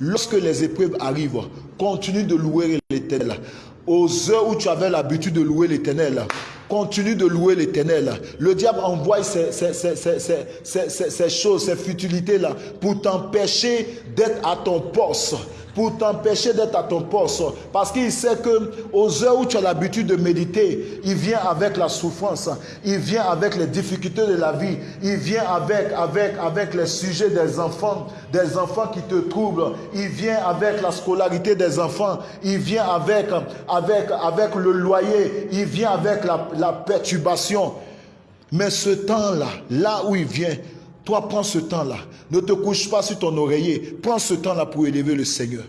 Lorsque les épreuves arrivent, continue de louer l'éternel. Aux heures où tu avais l'habitude de louer l'éternel, Continue de louer l'éternel. Le diable envoie ces, ces choses, ces futilités-là pour t'empêcher d'être à ton poste pour t'empêcher d'être à ton poste. Parce qu'il sait que aux heures où tu as l'habitude de méditer, il vient avec la souffrance, il vient avec les difficultés de la vie, il vient avec, avec, avec les sujets des enfants, des enfants qui te troublent, il vient avec la scolarité des enfants, il vient avec, avec, avec le loyer, il vient avec la, la perturbation. Mais ce temps-là, là où il vient, toi, prends ce temps-là. Ne te couche pas sur ton oreiller. Prends ce temps-là pour élever le Seigneur.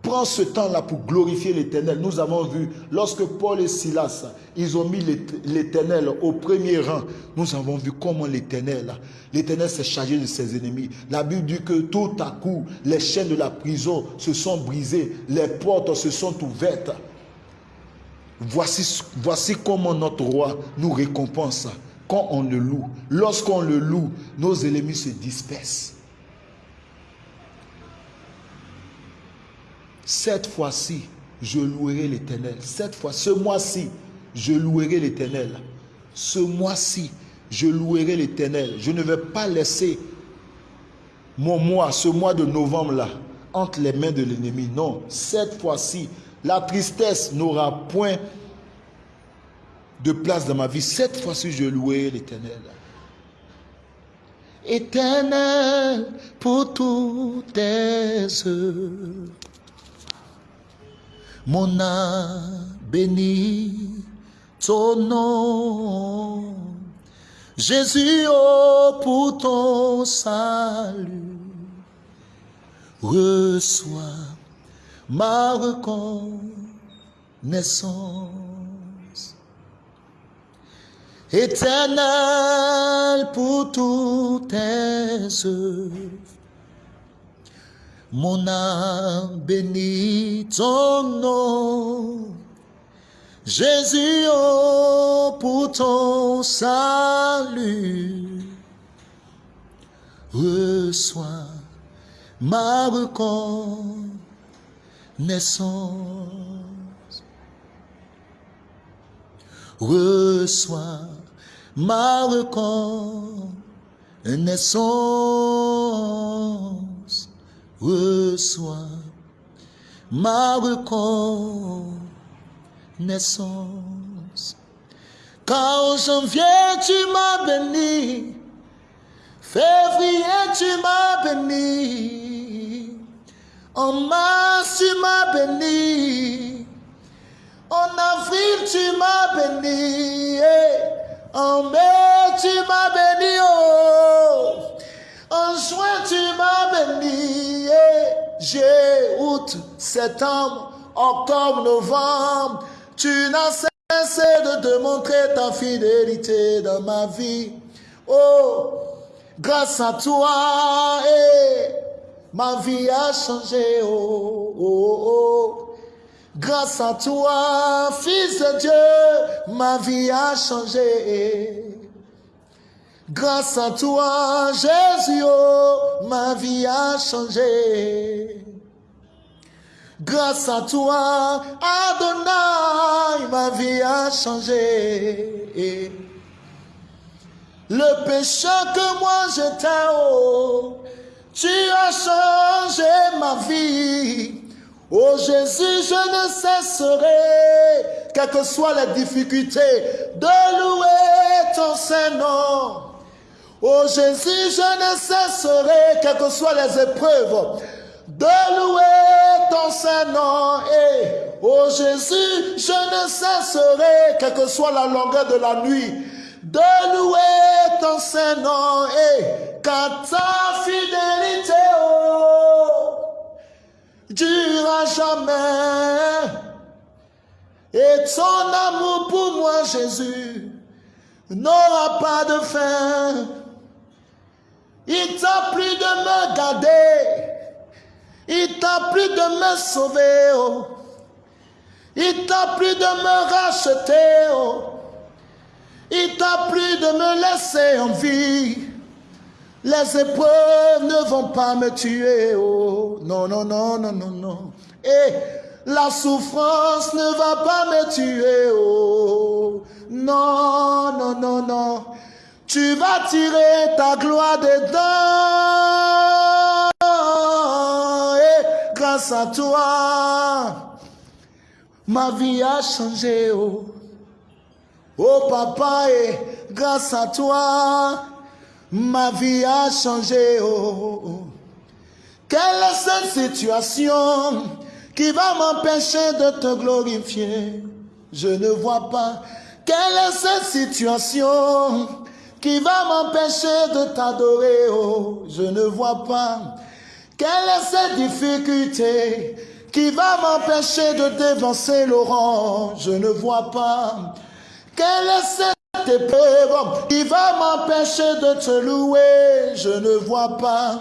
Prends ce temps-là pour glorifier l'Éternel. Nous avons vu, lorsque Paul et Silas, ils ont mis l'Éternel au premier rang, nous avons vu comment l'Éternel, l'Éternel s'est chargé de ses ennemis. La Bible dit que tout à coup, les chaînes de la prison se sont brisées, les portes se sont ouvertes. Voici, voici comment notre roi nous récompense quand on le loue, lorsqu'on le loue, nos ennemis se dispersent. Cette fois-ci, je louerai l'Éternel. Cette fois, ce mois-ci, je louerai l'Éternel. Ce mois-ci, je louerai l'Éternel. Je ne vais pas laisser mon mois, ce mois de novembre-là, entre les mains de l'ennemi. Non, cette fois-ci, la tristesse n'aura point de place dans ma vie. Cette fois-ci, je louerai l'Éternel. Éternel, pour toutes tes œuvres, mon âme bénit ton nom. Jésus, oh, pour ton salut, reçois ma reconnaissance éternel pour toutes tes œuvres. Mon âme bénit ton nom. Jésus, oh, pour ton salut, reçois ma reconnaissance. Reçois ma reconnaissance reçoit. Ma reconnaissance. Car en janvier tu m'as béni, février tu m'as béni, en mars tu m'as béni, en avril tu m'as béni. En mai, tu m'as béni, oh. En juin, tu m'as béni. J'ai août, septembre, octobre, novembre, tu n'as cessé de démontrer ta fidélité dans ma vie. Oh, grâce à toi, eh, ma vie a changé. Oh, oh, oh. Grâce à toi, Fils de Dieu, ma vie a changé. Grâce à toi, Jésus, oh, ma vie a changé. Grâce à toi, Adonai, ma vie a changé. Le péché que moi j'étais, oh, tu as changé ma vie. Oh Jésus, je ne cesserai, quelles que soient les difficultés, de louer ton Saint-Nom. Oh Jésus, je ne cesserai, quelles que soient les épreuves, de louer ton Saint-Nom. Et oh Jésus, je ne cesserai, quelle que soit la longueur de la nuit, de louer ton Saint-Nom. Et car ta fidélité, oh, durera jamais. Et ton amour pour moi, Jésus, n'aura pas de fin. Il t'a plu de me garder. Il t'a plu de me sauver. Oh. Il t'a plu de me racheter. Oh. Il t'a plu de me laisser en vie. Les épreuves ne vont pas me tuer. Oh. Non, non, non, non, non, non. Et la souffrance ne va pas me tuer. Oh. Non, non, non, non. Tu vas tirer ta gloire dedans. Et grâce à toi, ma vie a changé. Oh, oh papa, et grâce à toi, ma vie a changé. Oh, oh. Quelle est cette situation qui va m'empêcher de te glorifier? Je ne vois pas. Quelle est cette situation qui va m'empêcher de t'adorer, oh, je ne vois pas. Quelle est cette difficulté qui va m'empêcher de dévancer Laurent, je ne vois pas. Quelle est cette épreuve qui va m'empêcher de te louer, je ne vois pas.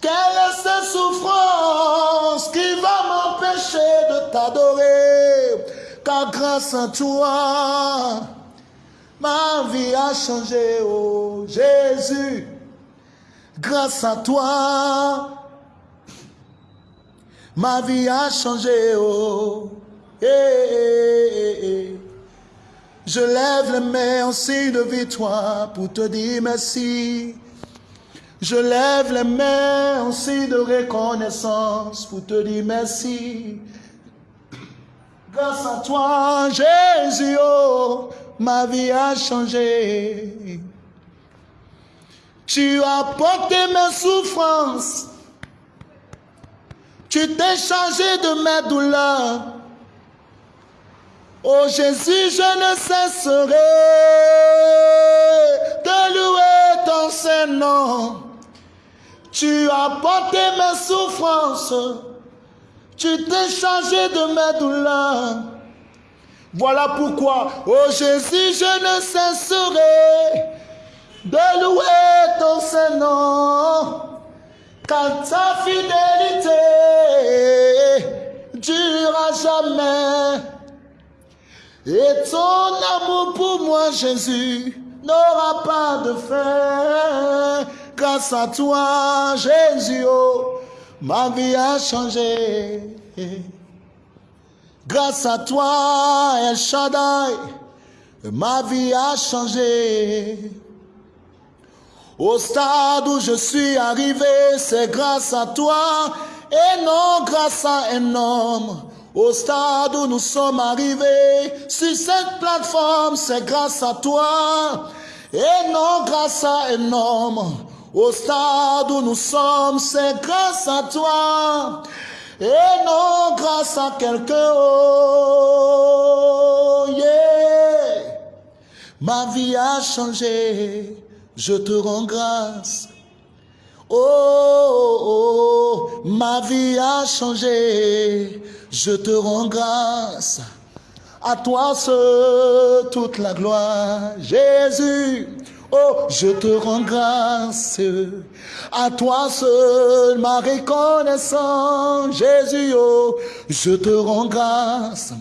Quelle est cette souffrance qui va m'empêcher de t'adorer, car grâce à toi, Ma vie a changé, oh Jésus, grâce à toi. Ma vie a changé, oh. Eh, eh, eh, Je lève les mains en signe de victoire pour te dire merci. Je lève les mains en signe de reconnaissance pour te dire merci. Grâce à toi, Jésus, oh, ma vie a changé. Tu as porté mes souffrances. Tu t'es changé de mes douleurs. Oh Jésus, je ne cesserai de louer ton Saint-Nom. Tu as porté mes souffrances. Tu t'es changé de mes douleurs. Voilà pourquoi, oh Jésus, je ne cesserai de louer ton Saint-Nom, car ta fidélité durera jamais. Et ton amour pour moi, Jésus, n'aura pas de fin. Grâce à toi, Jésus, oh, ma vie a changé. Grâce à toi, El Shaddai, ma vie a changé. Au stade où je suis arrivé, c'est grâce à toi et non grâce à un homme. Au stade où nous sommes arrivés, sur cette plateforme, c'est grâce à toi et non grâce à un homme. Au stade où nous sommes, c'est grâce à toi et non grâce à quelqu'un. Oh, yeah. Ma vie a changé, je te rends grâce. Oh, oh, Ma vie a changé, je te rends grâce. À toi seul toute la gloire, Jésus. Oh, je te rends grâce. À toi seul ma reconnaissance, Jésus. Oh, je te rends grâce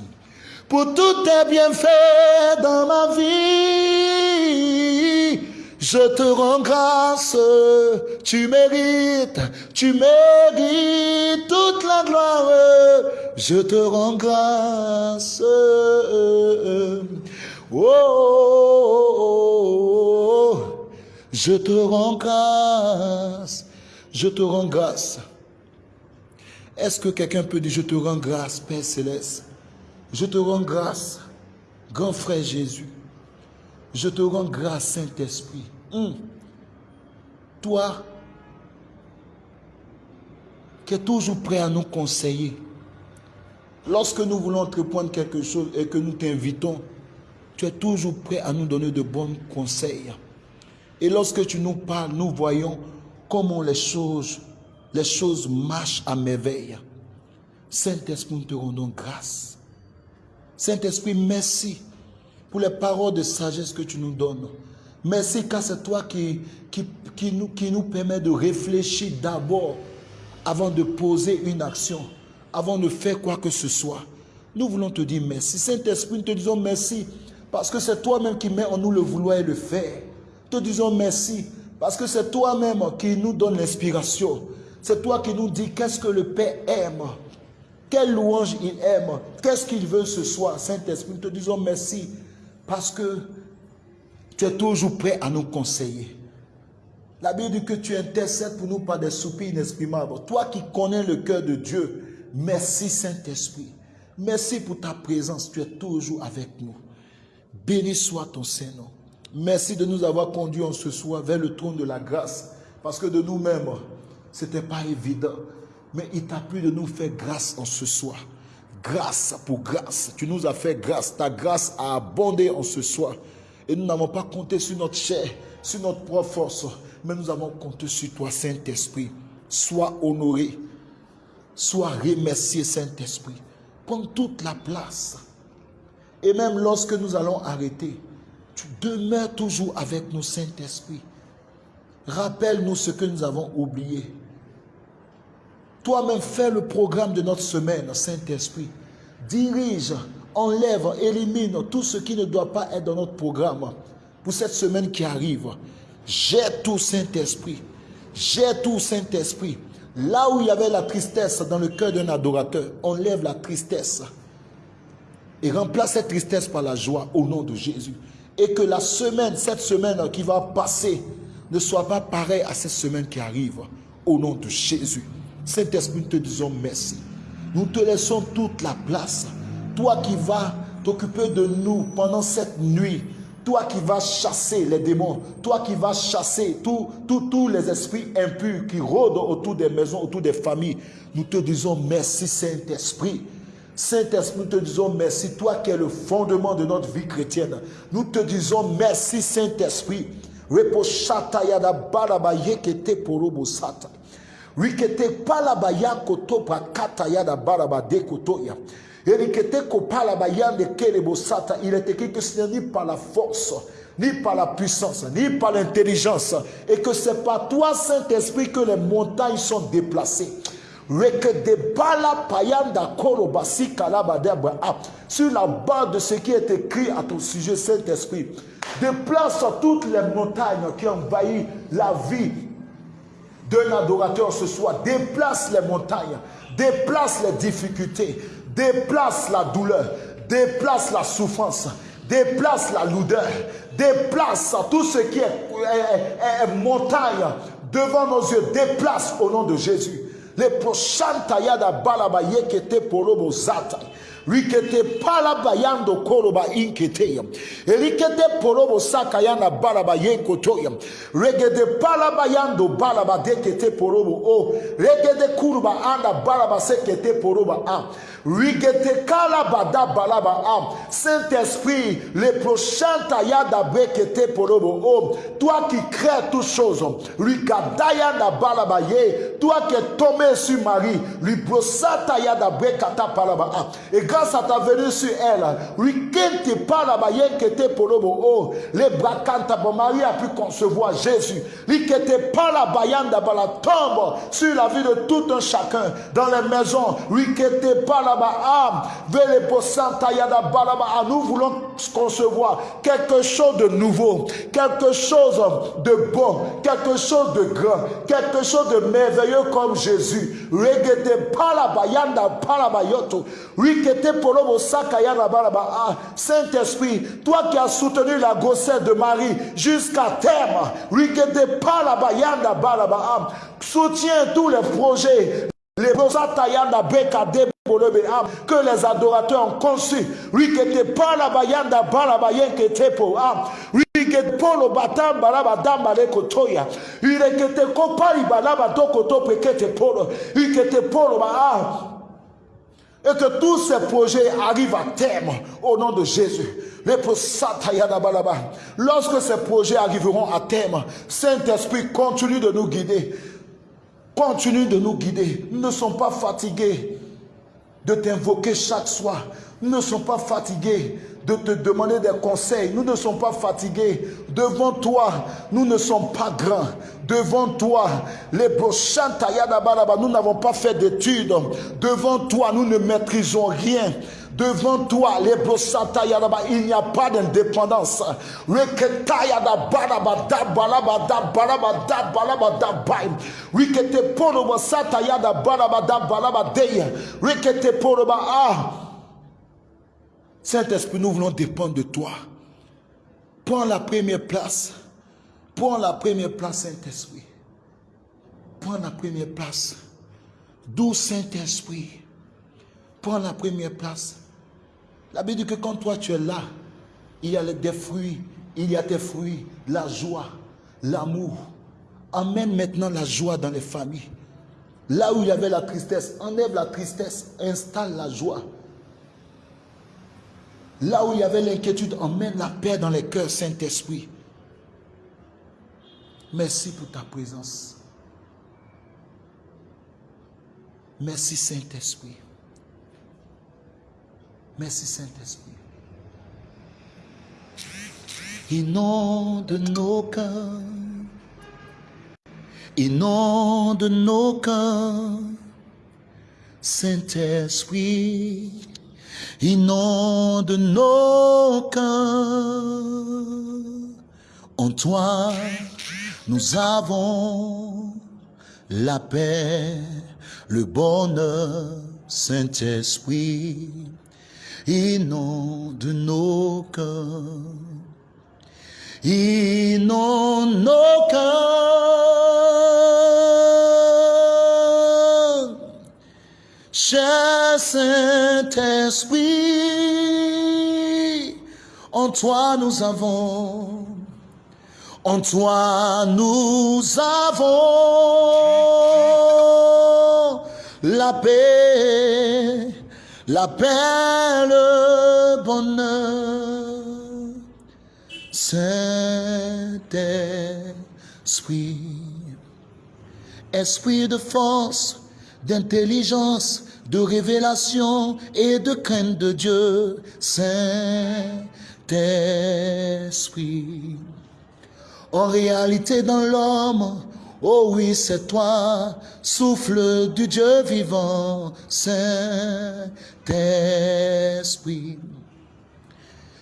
pour tous tes bienfaits dans ma vie. Je te rends grâce, tu mérites, tu mérites toute la gloire. Je te rends grâce. Oh, je te rends grâce. Je te rends grâce. Est-ce que quelqu'un peut dire, je te rends grâce, Père céleste? Je te rends grâce, grand frère Jésus. Je te rends grâce, Saint-Esprit. Hmm. Toi, qui es toujours prêt à nous conseiller, lorsque nous voulons entreprendre quelque chose et que nous t'invitons, tu es toujours prêt à nous donner de bons conseils. Et lorsque tu nous parles, nous voyons comment les choses, les choses marchent à merveille. Saint-Esprit, nous te rendons grâce. Saint-Esprit, merci pour les paroles de sagesse que tu nous donnes. Merci car c'est toi qui, qui, nous, qui nous permet de réfléchir d'abord avant de poser une action, avant de faire quoi que ce soit. Nous voulons te dire merci. Saint-Esprit, nous te disons merci parce que c'est toi-même qui mets en nous le vouloir et le faire. Te disons merci parce que c'est toi-même qui nous donne l'inspiration. C'est toi qui nous dis qu'est-ce que le Père aime. Quelle louange il aime. Qu'est-ce qu'il veut ce soir. Saint-Esprit, te disons merci parce que tu es toujours prêt à nous conseiller. La Bible dit que tu intercèdes pour nous par des soupirs inexprimables. Toi qui connais le cœur de Dieu, merci Saint-Esprit. Merci pour ta présence. Tu es toujours avec nous. Béni soit ton Saint-Nom. Merci de nous avoir conduits en ce soir vers le trône de la grâce. Parce que de nous-mêmes, ce n'était pas évident. Mais il t'a plu de nous faire grâce en ce soir. Grâce pour grâce. Tu nous as fait grâce. Ta grâce a abondé en ce soir. Et nous n'avons pas compté sur notre chair, sur notre propre force. Mais nous avons compté sur toi, Saint-Esprit. Sois honoré. Sois remercié, Saint-Esprit. Prends toute la place. Et même lorsque nous allons arrêter, tu demeures toujours avec nous, Saint-Esprit. Rappelle-nous ce que nous avons oublié. Toi-même, fais le programme de notre semaine, Saint-Esprit. Dirige, enlève, élimine tout ce qui ne doit pas être dans notre programme pour cette semaine qui arrive. J'ai tout, Saint-Esprit. J'ai tout, Saint-Esprit. Là où il y avait la tristesse dans le cœur d'un adorateur, enlève la tristesse et remplace cette tristesse par la joie au nom de Jésus. Et que la semaine, cette semaine qui va passer, ne soit pas pareille à cette semaine qui arrive au nom de Jésus. Saint-Esprit, nous te disons merci. Nous te laissons toute la place. Toi qui vas t'occuper de nous pendant cette nuit, toi qui vas chasser les démons, toi qui vas chasser tous les esprits impurs qui rôdent autour des maisons, autour des familles, nous te disons merci Saint-Esprit. Saint-Esprit, nous te disons merci, toi qui es le fondement de notre vie chrétienne. Nous te disons merci Saint-Esprit. Rikete kelebo sata. Il est écrit que ce n'est ni par la force, ni par la puissance, ni par l'intelligence. Et que c'est par toi, Saint-Esprit, que les montagnes sont déplacées. Sur la base de ce qui est écrit à ton sujet, Saint-Esprit, déplace toutes les montagnes qui envahissent la vie d'un adorateur ce soir. Déplace les montagnes, déplace les difficultés, déplace la douleur, déplace la souffrance, déplace la lourdeur, déplace tout ce qui est, montagne devant nos yeux, déplace au nom de Jésus. Les prochains tayada balabaye qui étaient pour zata. Rikete palabayando koroba inkete. Rikete porobo sakayana baraba yenkotoya. Regede palabayando balaba dekete porobo o. Regede kuruba anda baraba sekete poroba a. Rigete kalabada balaba am. Saint-Esprit, les prochains tayada bekete porobo o. Toi qui crées toutes choses. Rikadaya da balaba ye. Toi qui es tombé sur Marie. Lui tayada bekata palaba am. Grâce à ta venue sur elle, rikente palaba ye kete porobo o. Les brakanta bon Marie a pu concevoir Jésus. Rikete palaba yanda bala tombe sur la vie de tout un chacun dans les maisons. Rikete palaba nous voulons concevoir quelque chose de nouveau, quelque chose de bon, quelque chose de grand, quelque chose de merveilleux comme Jésus. Saint-Esprit, toi qui as soutenu la grossesse de Marie jusqu'à terme, soutiens tous les projets. Les que les adorateurs ont conçu. Rikete pala bayanda bala bayenke po am. Rikete polo batam balaba dambale kotoya. Rikete kopari balaba doko to pekete polo. Rikete polo ba. Et que tous ces projets arrivent à terme au nom de Jésus. Lorsque ces projets arriveront à terme, Saint-Esprit continue de nous guider. Continue de nous guider. Nous ne sommes pas fatigués de t'invoquer chaque soir. Nous ne sommes pas fatigués de te demander des conseils. Nous ne sommes pas fatigués. Devant toi, nous ne sommes pas grands. Devant toi, les nous n'avons pas fait d'études. Devant toi, nous ne maîtrisons rien. Devant toi, les il n'y a pas d'indépendance. Saint-Esprit, nous voulons dépendre de toi. Prends la première place. Prends la première place, Saint-Esprit. Prends la première place. D'où Saint-Esprit? Prends la première place. La Bible dit que quand toi tu es là, il y a des fruits, il y a des fruits, la joie, l'amour. Amène maintenant la joie dans les familles. Là où il y avait la tristesse, enlève la tristesse, installe la joie. Là où il y avait l'inquiétude, emmène la paix dans les cœurs, Saint-Esprit. Merci pour ta présence. Merci, Saint-Esprit. Merci Saint-Esprit. Inonde nos cœurs. Inonde nos cœurs. Saint-Esprit. Inonde nos cœurs. En toi, nous avons la paix, le bonheur, Saint-Esprit inonde nos cœurs. Inonde nos cœurs. Saint-Esprit, en toi nous avons, en toi nous avons la paix la paix, le bonheur. Saint-Esprit, Esprit de force, d'intelligence, de révélation et de crainte de Dieu, Saint-Esprit. En réalité, dans l'homme, Oh oui, c'est toi, souffle du Dieu vivant, Saint-Esprit.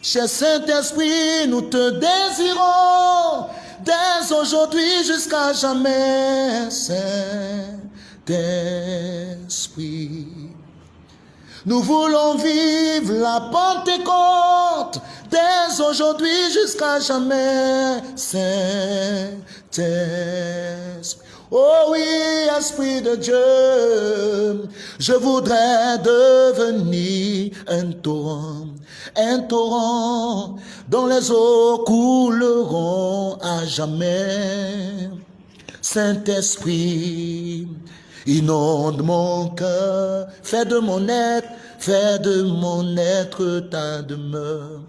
Cher Saint-Esprit, nous te désirons dès aujourd'hui jusqu'à jamais, Saint-Esprit. Nous voulons vivre la Pentecôte dès aujourd'hui jusqu'à jamais. Saint-Esprit. Oh oui, Esprit de Dieu, je voudrais devenir un torrent, un torrent dont les eaux couleront à jamais. Saint-Esprit, inonde mon cœur, fais de mon être, fais de mon être ta demeure.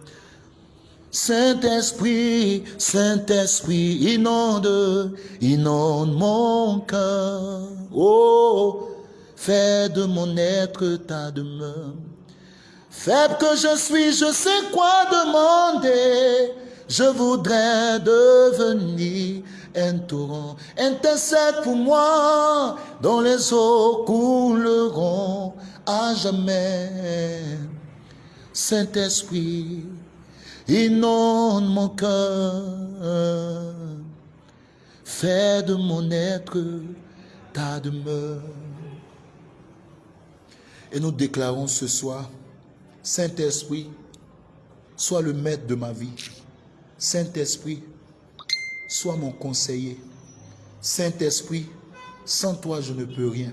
Saint-Esprit, Saint-Esprit, inonde, inonde mon cœur. Oh, fais de mon être ta demeure. Faible que je suis, je sais quoi demander. Je voudrais devenir un torrent. Intercède pour moi, dont les eaux couleront à jamais. Saint-Esprit, inonde mon cœur, fais de mon être ta demeure. Et nous déclarons ce soir, Saint-Esprit, sois le maître de ma vie. Saint-Esprit, sois mon conseiller. Saint-Esprit, sans toi, je ne peux rien.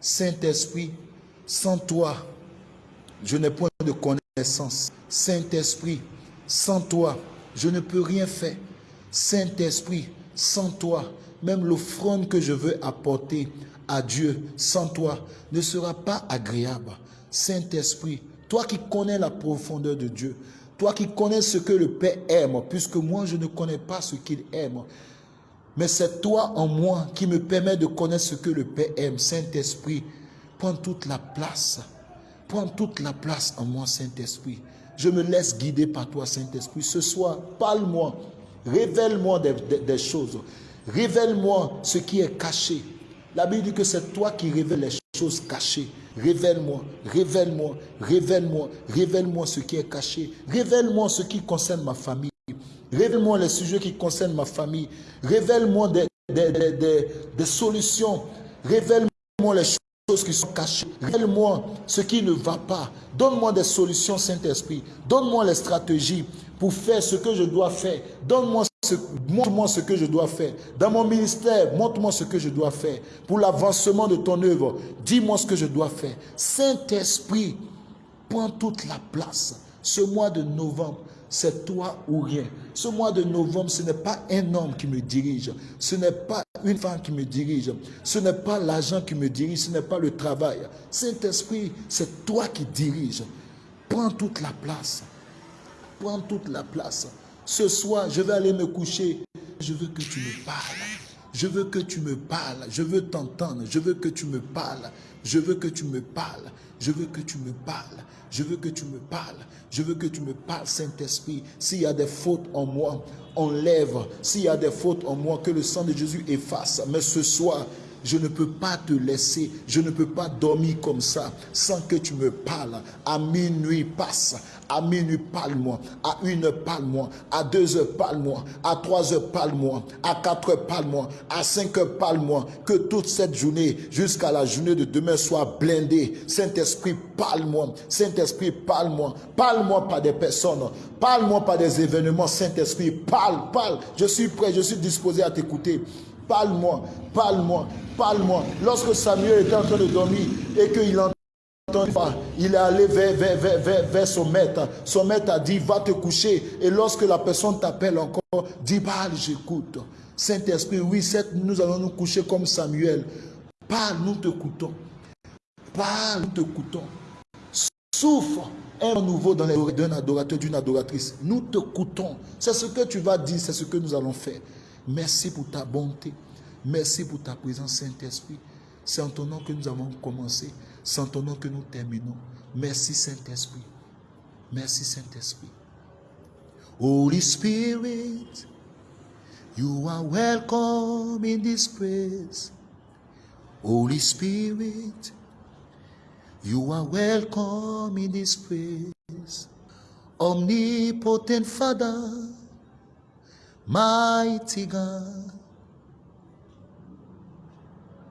Saint-Esprit, sans toi, je n'ai point de connaissance. Saint-Esprit, sans toi, je ne peux rien faire. Saint-Esprit, sans toi, même l'offrande que je veux apporter à Dieu, sans toi, ne sera pas agréable. Saint-Esprit, toi qui connais la profondeur de Dieu, toi qui connais ce que le Père aime, puisque moi je ne connais pas ce qu'il aime, mais c'est toi en moi qui me permet de connaître ce que le Père aime. Saint-Esprit, prends toute la place. Prends toute la place en moi, Saint-Esprit. Je me laisse guider par toi, Saint-Esprit. Ce soir, parle-moi. Révèle-moi des, choses. Révèle-moi ce qui est caché. La Bible dit que c'est toi qui révèles les choses cachées. Révèle-moi, révèle-moi, révèle-moi, révèle-moi ce qui est caché. Révèle-moi ce qui concerne ma famille. Révèle-moi les sujets qui concernent ma famille. Révèle-moi des, des, solutions. Révèle-moi les choses qui sont cachées. Révèle-moi ce qui ne va pas. Donne-moi des solutions, Saint-Esprit. Donne-moi les stratégies pour faire ce que je dois faire. Montre-moi ce que je dois faire. Dans mon ministère, montre-moi ce que je dois faire. Pour l'avancement de ton œuvre, dis-moi ce que je dois faire. Saint-Esprit, prends toute la place. Ce mois de novembre, c'est toi ou rien. Ce mois de novembre, ce n'est pas un homme qui me dirige. Ce n'est pas une femme qui me dirige. Ce n'est pas l'argent qui me dirige. Ce n'est pas le travail. Saint-Esprit, c'est toi qui diriges. Prends toute la place. Prends toute la place. Ce soir, je vais aller me coucher. Je veux que tu me parles. Je veux que tu me parles. Je veux t'entendre. Je veux que tu me parles. Je veux que tu me parles. Je veux que tu me parles. Je veux que tu me parles. Je veux que tu me parles, Saint-Esprit. S'il y a des fautes en moi, enlève. S'il y a des fautes en moi, que le sang de Jésus efface. Mais ce soir, je ne peux pas te laisser, je ne peux pas dormir comme ça sans que tu me parles. À minuit passe, à minuit parle-moi, à une heure parle-moi, à deux heures parle-moi, à trois heures parle-moi, à quatre heures parle-moi, à cinq heures parle-moi. Que toute cette journée jusqu'à la journée de demain soit blindée. Saint-Esprit, parle-moi. Saint-Esprit, parle-moi. Parle-moi par des personnes. Parle-moi par des événements. Saint-Esprit, parle, parle. Je suis prêt, je suis disposé à t'écouter. Parle-moi, parle-moi, parle-moi. Lorsque Samuel était en train de dormir et qu'il entend pas, il est allé vers, son maître. Son maître a dit, va te coucher. Et lorsque la personne t'appelle encore, dis, parle, j'écoute. Saint-Esprit, oui, nous allons nous coucher comme Samuel. Parle, nous te coûtons. Parle, nous te coûtons. Souffre un nouveau dans les oreilles d'un adorateur, d'une adoratrice. Nous te coûtons. C'est ce que tu vas dire, c'est ce que nous allons faire. Merci pour ta bonté. Merci pour ta présence, Saint-Esprit. C'est en ton nom que nous avons commencé. C'est en ton nom que nous terminons. Merci, Saint-Esprit. Merci, Saint-Esprit. Holy Spirit, you are welcome in this place. Holy Spirit, you are welcome in this place. Omnipotent Father, mighty God.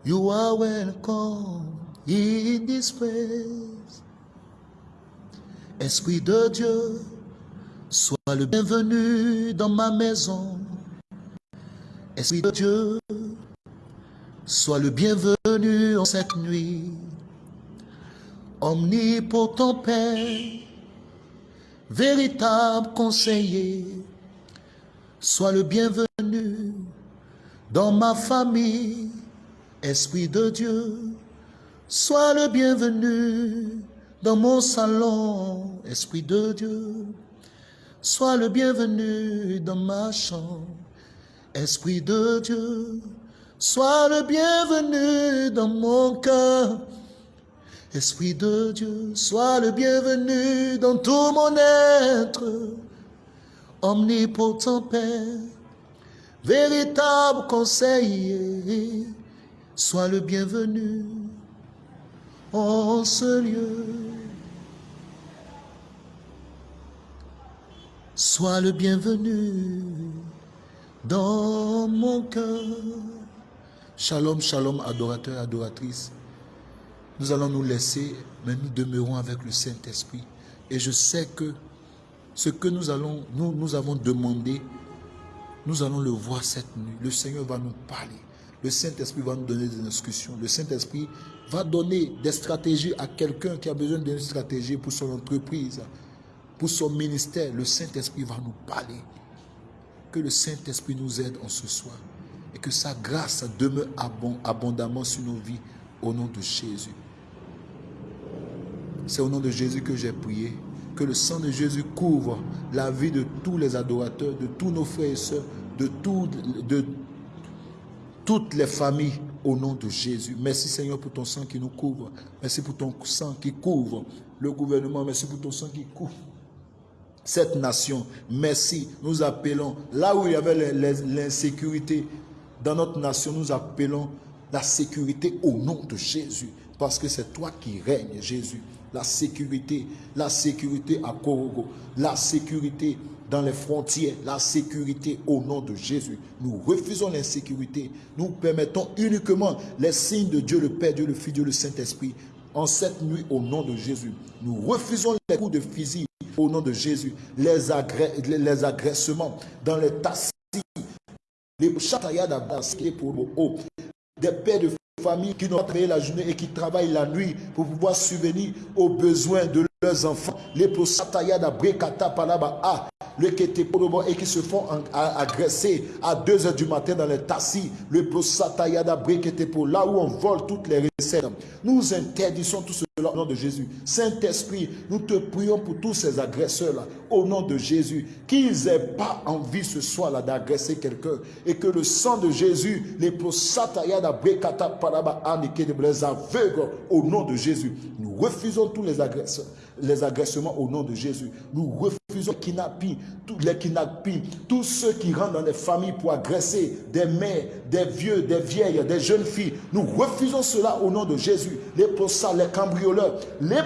You are welcome in this place. Esprit de Dieu, sois le bienvenu dans ma maison. Esprit de Dieu, Sois le bienvenu en cette nuit. Omnipotent Père, véritable conseiller, sois le bienvenu dans ma famille, Esprit de Dieu, sois le bienvenu dans mon salon, Esprit de Dieu, sois le bienvenu dans ma chambre, Esprit de Dieu, sois le bienvenu dans mon cœur, Esprit de Dieu, sois le bienvenu dans tout mon être, omnipotent Père, véritable conseiller, sois le bienvenu en ce lieu. Sois le bienvenu dans mon cœur. Shalom, shalom, adorateur, adoratrice. Nous allons nous laisser, mais nous demeurons avec le Saint-Esprit. Et je sais que ce que nous, allons, nous, avons demandé, nous allons le voir cette nuit. Le Seigneur va nous parler. Le Saint-Esprit va nous donner des instructions. Le Saint-Esprit va donner des stratégies à quelqu'un qui a besoin d'une stratégie pour son entreprise, pour son ministère. Le Saint-Esprit va nous parler. Que le Saint-Esprit nous aide en ce soir. Et que sa grâce demeure abondamment sur nos vies au nom de Jésus. C'est au nom de Jésus que j'ai prié. Que le sang de Jésus couvre la vie de tous les adorateurs, de tous nos frères et sœurs, de, de toutes les familles au nom de Jésus. Merci Seigneur pour ton sang qui nous couvre. Merci pour ton sang qui couvre le gouvernement. Merci pour ton sang qui couvre cette nation. Merci. Nous appelons, là où il y avait l'insécurité dans notre nation, nous appelons la sécurité au nom de Jésus. Parce que c'est toi qui règnes, Jésus la sécurité, la sécurité à Korogo, la sécurité dans les frontières, la sécurité au nom de Jésus. Nous refusons l'insécurité. Nous permettons uniquement les signes de Dieu le Père, Dieu le Fils, Dieu le Saint-Esprit en cette nuit au nom de Jésus. Nous refusons les coups de fusil au nom de Jésus, les, les agressements dans les tassis, les chataillades pour le haut, des pères de familles qui n'ont pas la journée et qui travaillent la nuit pour pouvoir subvenir aux besoins de leurs enfants. Les palaba a le et qui se font agresser à 2 heures du matin dans les tassis. Le prosatayada pour là où on vole toutes les recettes. Nous interdisons tout cela au nom de Jésus. Saint-Esprit, nous te prions pour tous ces agresseurs-là au nom de Jésus. Qu'ils n'aient pas envie ce soir-là d'agresser quelqu'un et que le sang de Jésus, les prosatayada brekata palaba a les aveugles au nom de Jésus. Nous refusons tous les les agressements au nom de Jésus. Nous refusons les tous les kidnappings, tous ceux qui rentrent dans les familles pour agresser des mères, des vieux, des vieilles, des jeunes filles. Nous refusons cela au nom de Jésus. Les possas, les cambrioleurs, les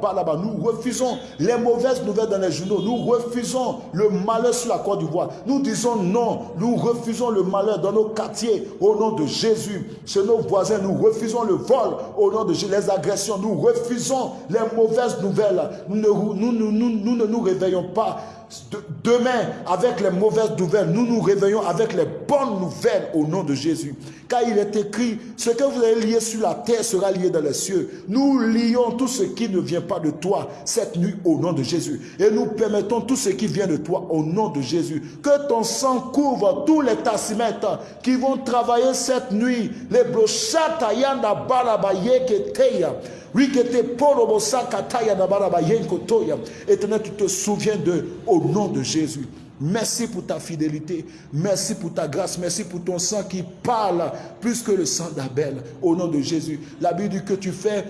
balaba. Nous refusons les mauvaises nouvelles dans les journaux. Nous refusons le malheur sur la Côte d'Ivoire. Nous disons non. Nous refusons le malheur dans nos quartiers au nom de Jésus. Chez nos voisins, nous refusons le vol au nom de Jésus. Les agressions, nous refusons les mauvaises nouvelles. Nous ne nous, nous, ne nous réveillons pas demain avec les mauvaises nouvelles. Nous nous réveillons avec les bonnes nouvelles au nom de Jésus. Car il est écrit, ce que vous avez lié sur la terre sera lié dans les cieux. Nous lions tout ce qui ne vient pas de toi cette nuit au nom de Jésus. Et nous permettons tout ce qui vient de toi au nom de Jésus. Que ton sang couvre tous les tassimètres qui vont travailler cette nuit. Les brochata yanda balabaye Éternel, tu te souviens de au nom de Jésus. Merci pour ta fidélité. Merci pour ta grâce. Merci pour ton sang qui parle plus que le sang d'Abel. Au nom de Jésus. La Bible dit que tu fais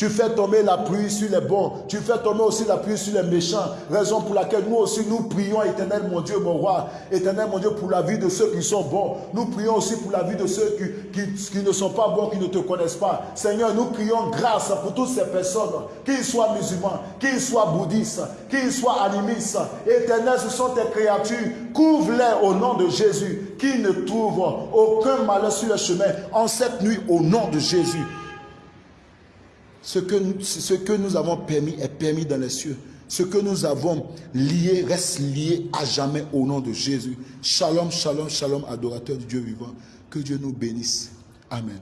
tu fais tomber la pluie sur les bons. Tu fais tomber aussi la pluie sur les méchants. Raison pour laquelle nous aussi nous prions, éternel mon Dieu, mon roi. Éternel mon Dieu, pour la vie de ceux qui sont bons. Nous prions aussi pour la vie de ceux qui, ne sont pas bons, qui ne te connaissent pas. Seigneur, nous prions grâce pour toutes ces personnes, qu'ils soient musulmans, qu'ils soient bouddhistes, qu'ils soient animistes. Éternel, ce sont tes créatures. Couvre-les au nom de Jésus, qu'ils ne trouvent aucun malheur sur le chemin en cette nuit au nom de Jésus. Ce que, nous, ce que nous avons permis est permis dans les cieux. Ce que nous avons lié reste lié à jamais au nom de Jésus. Shalom, shalom, shalom, adorateur du Dieu vivant. Que Dieu nous bénisse. Amen.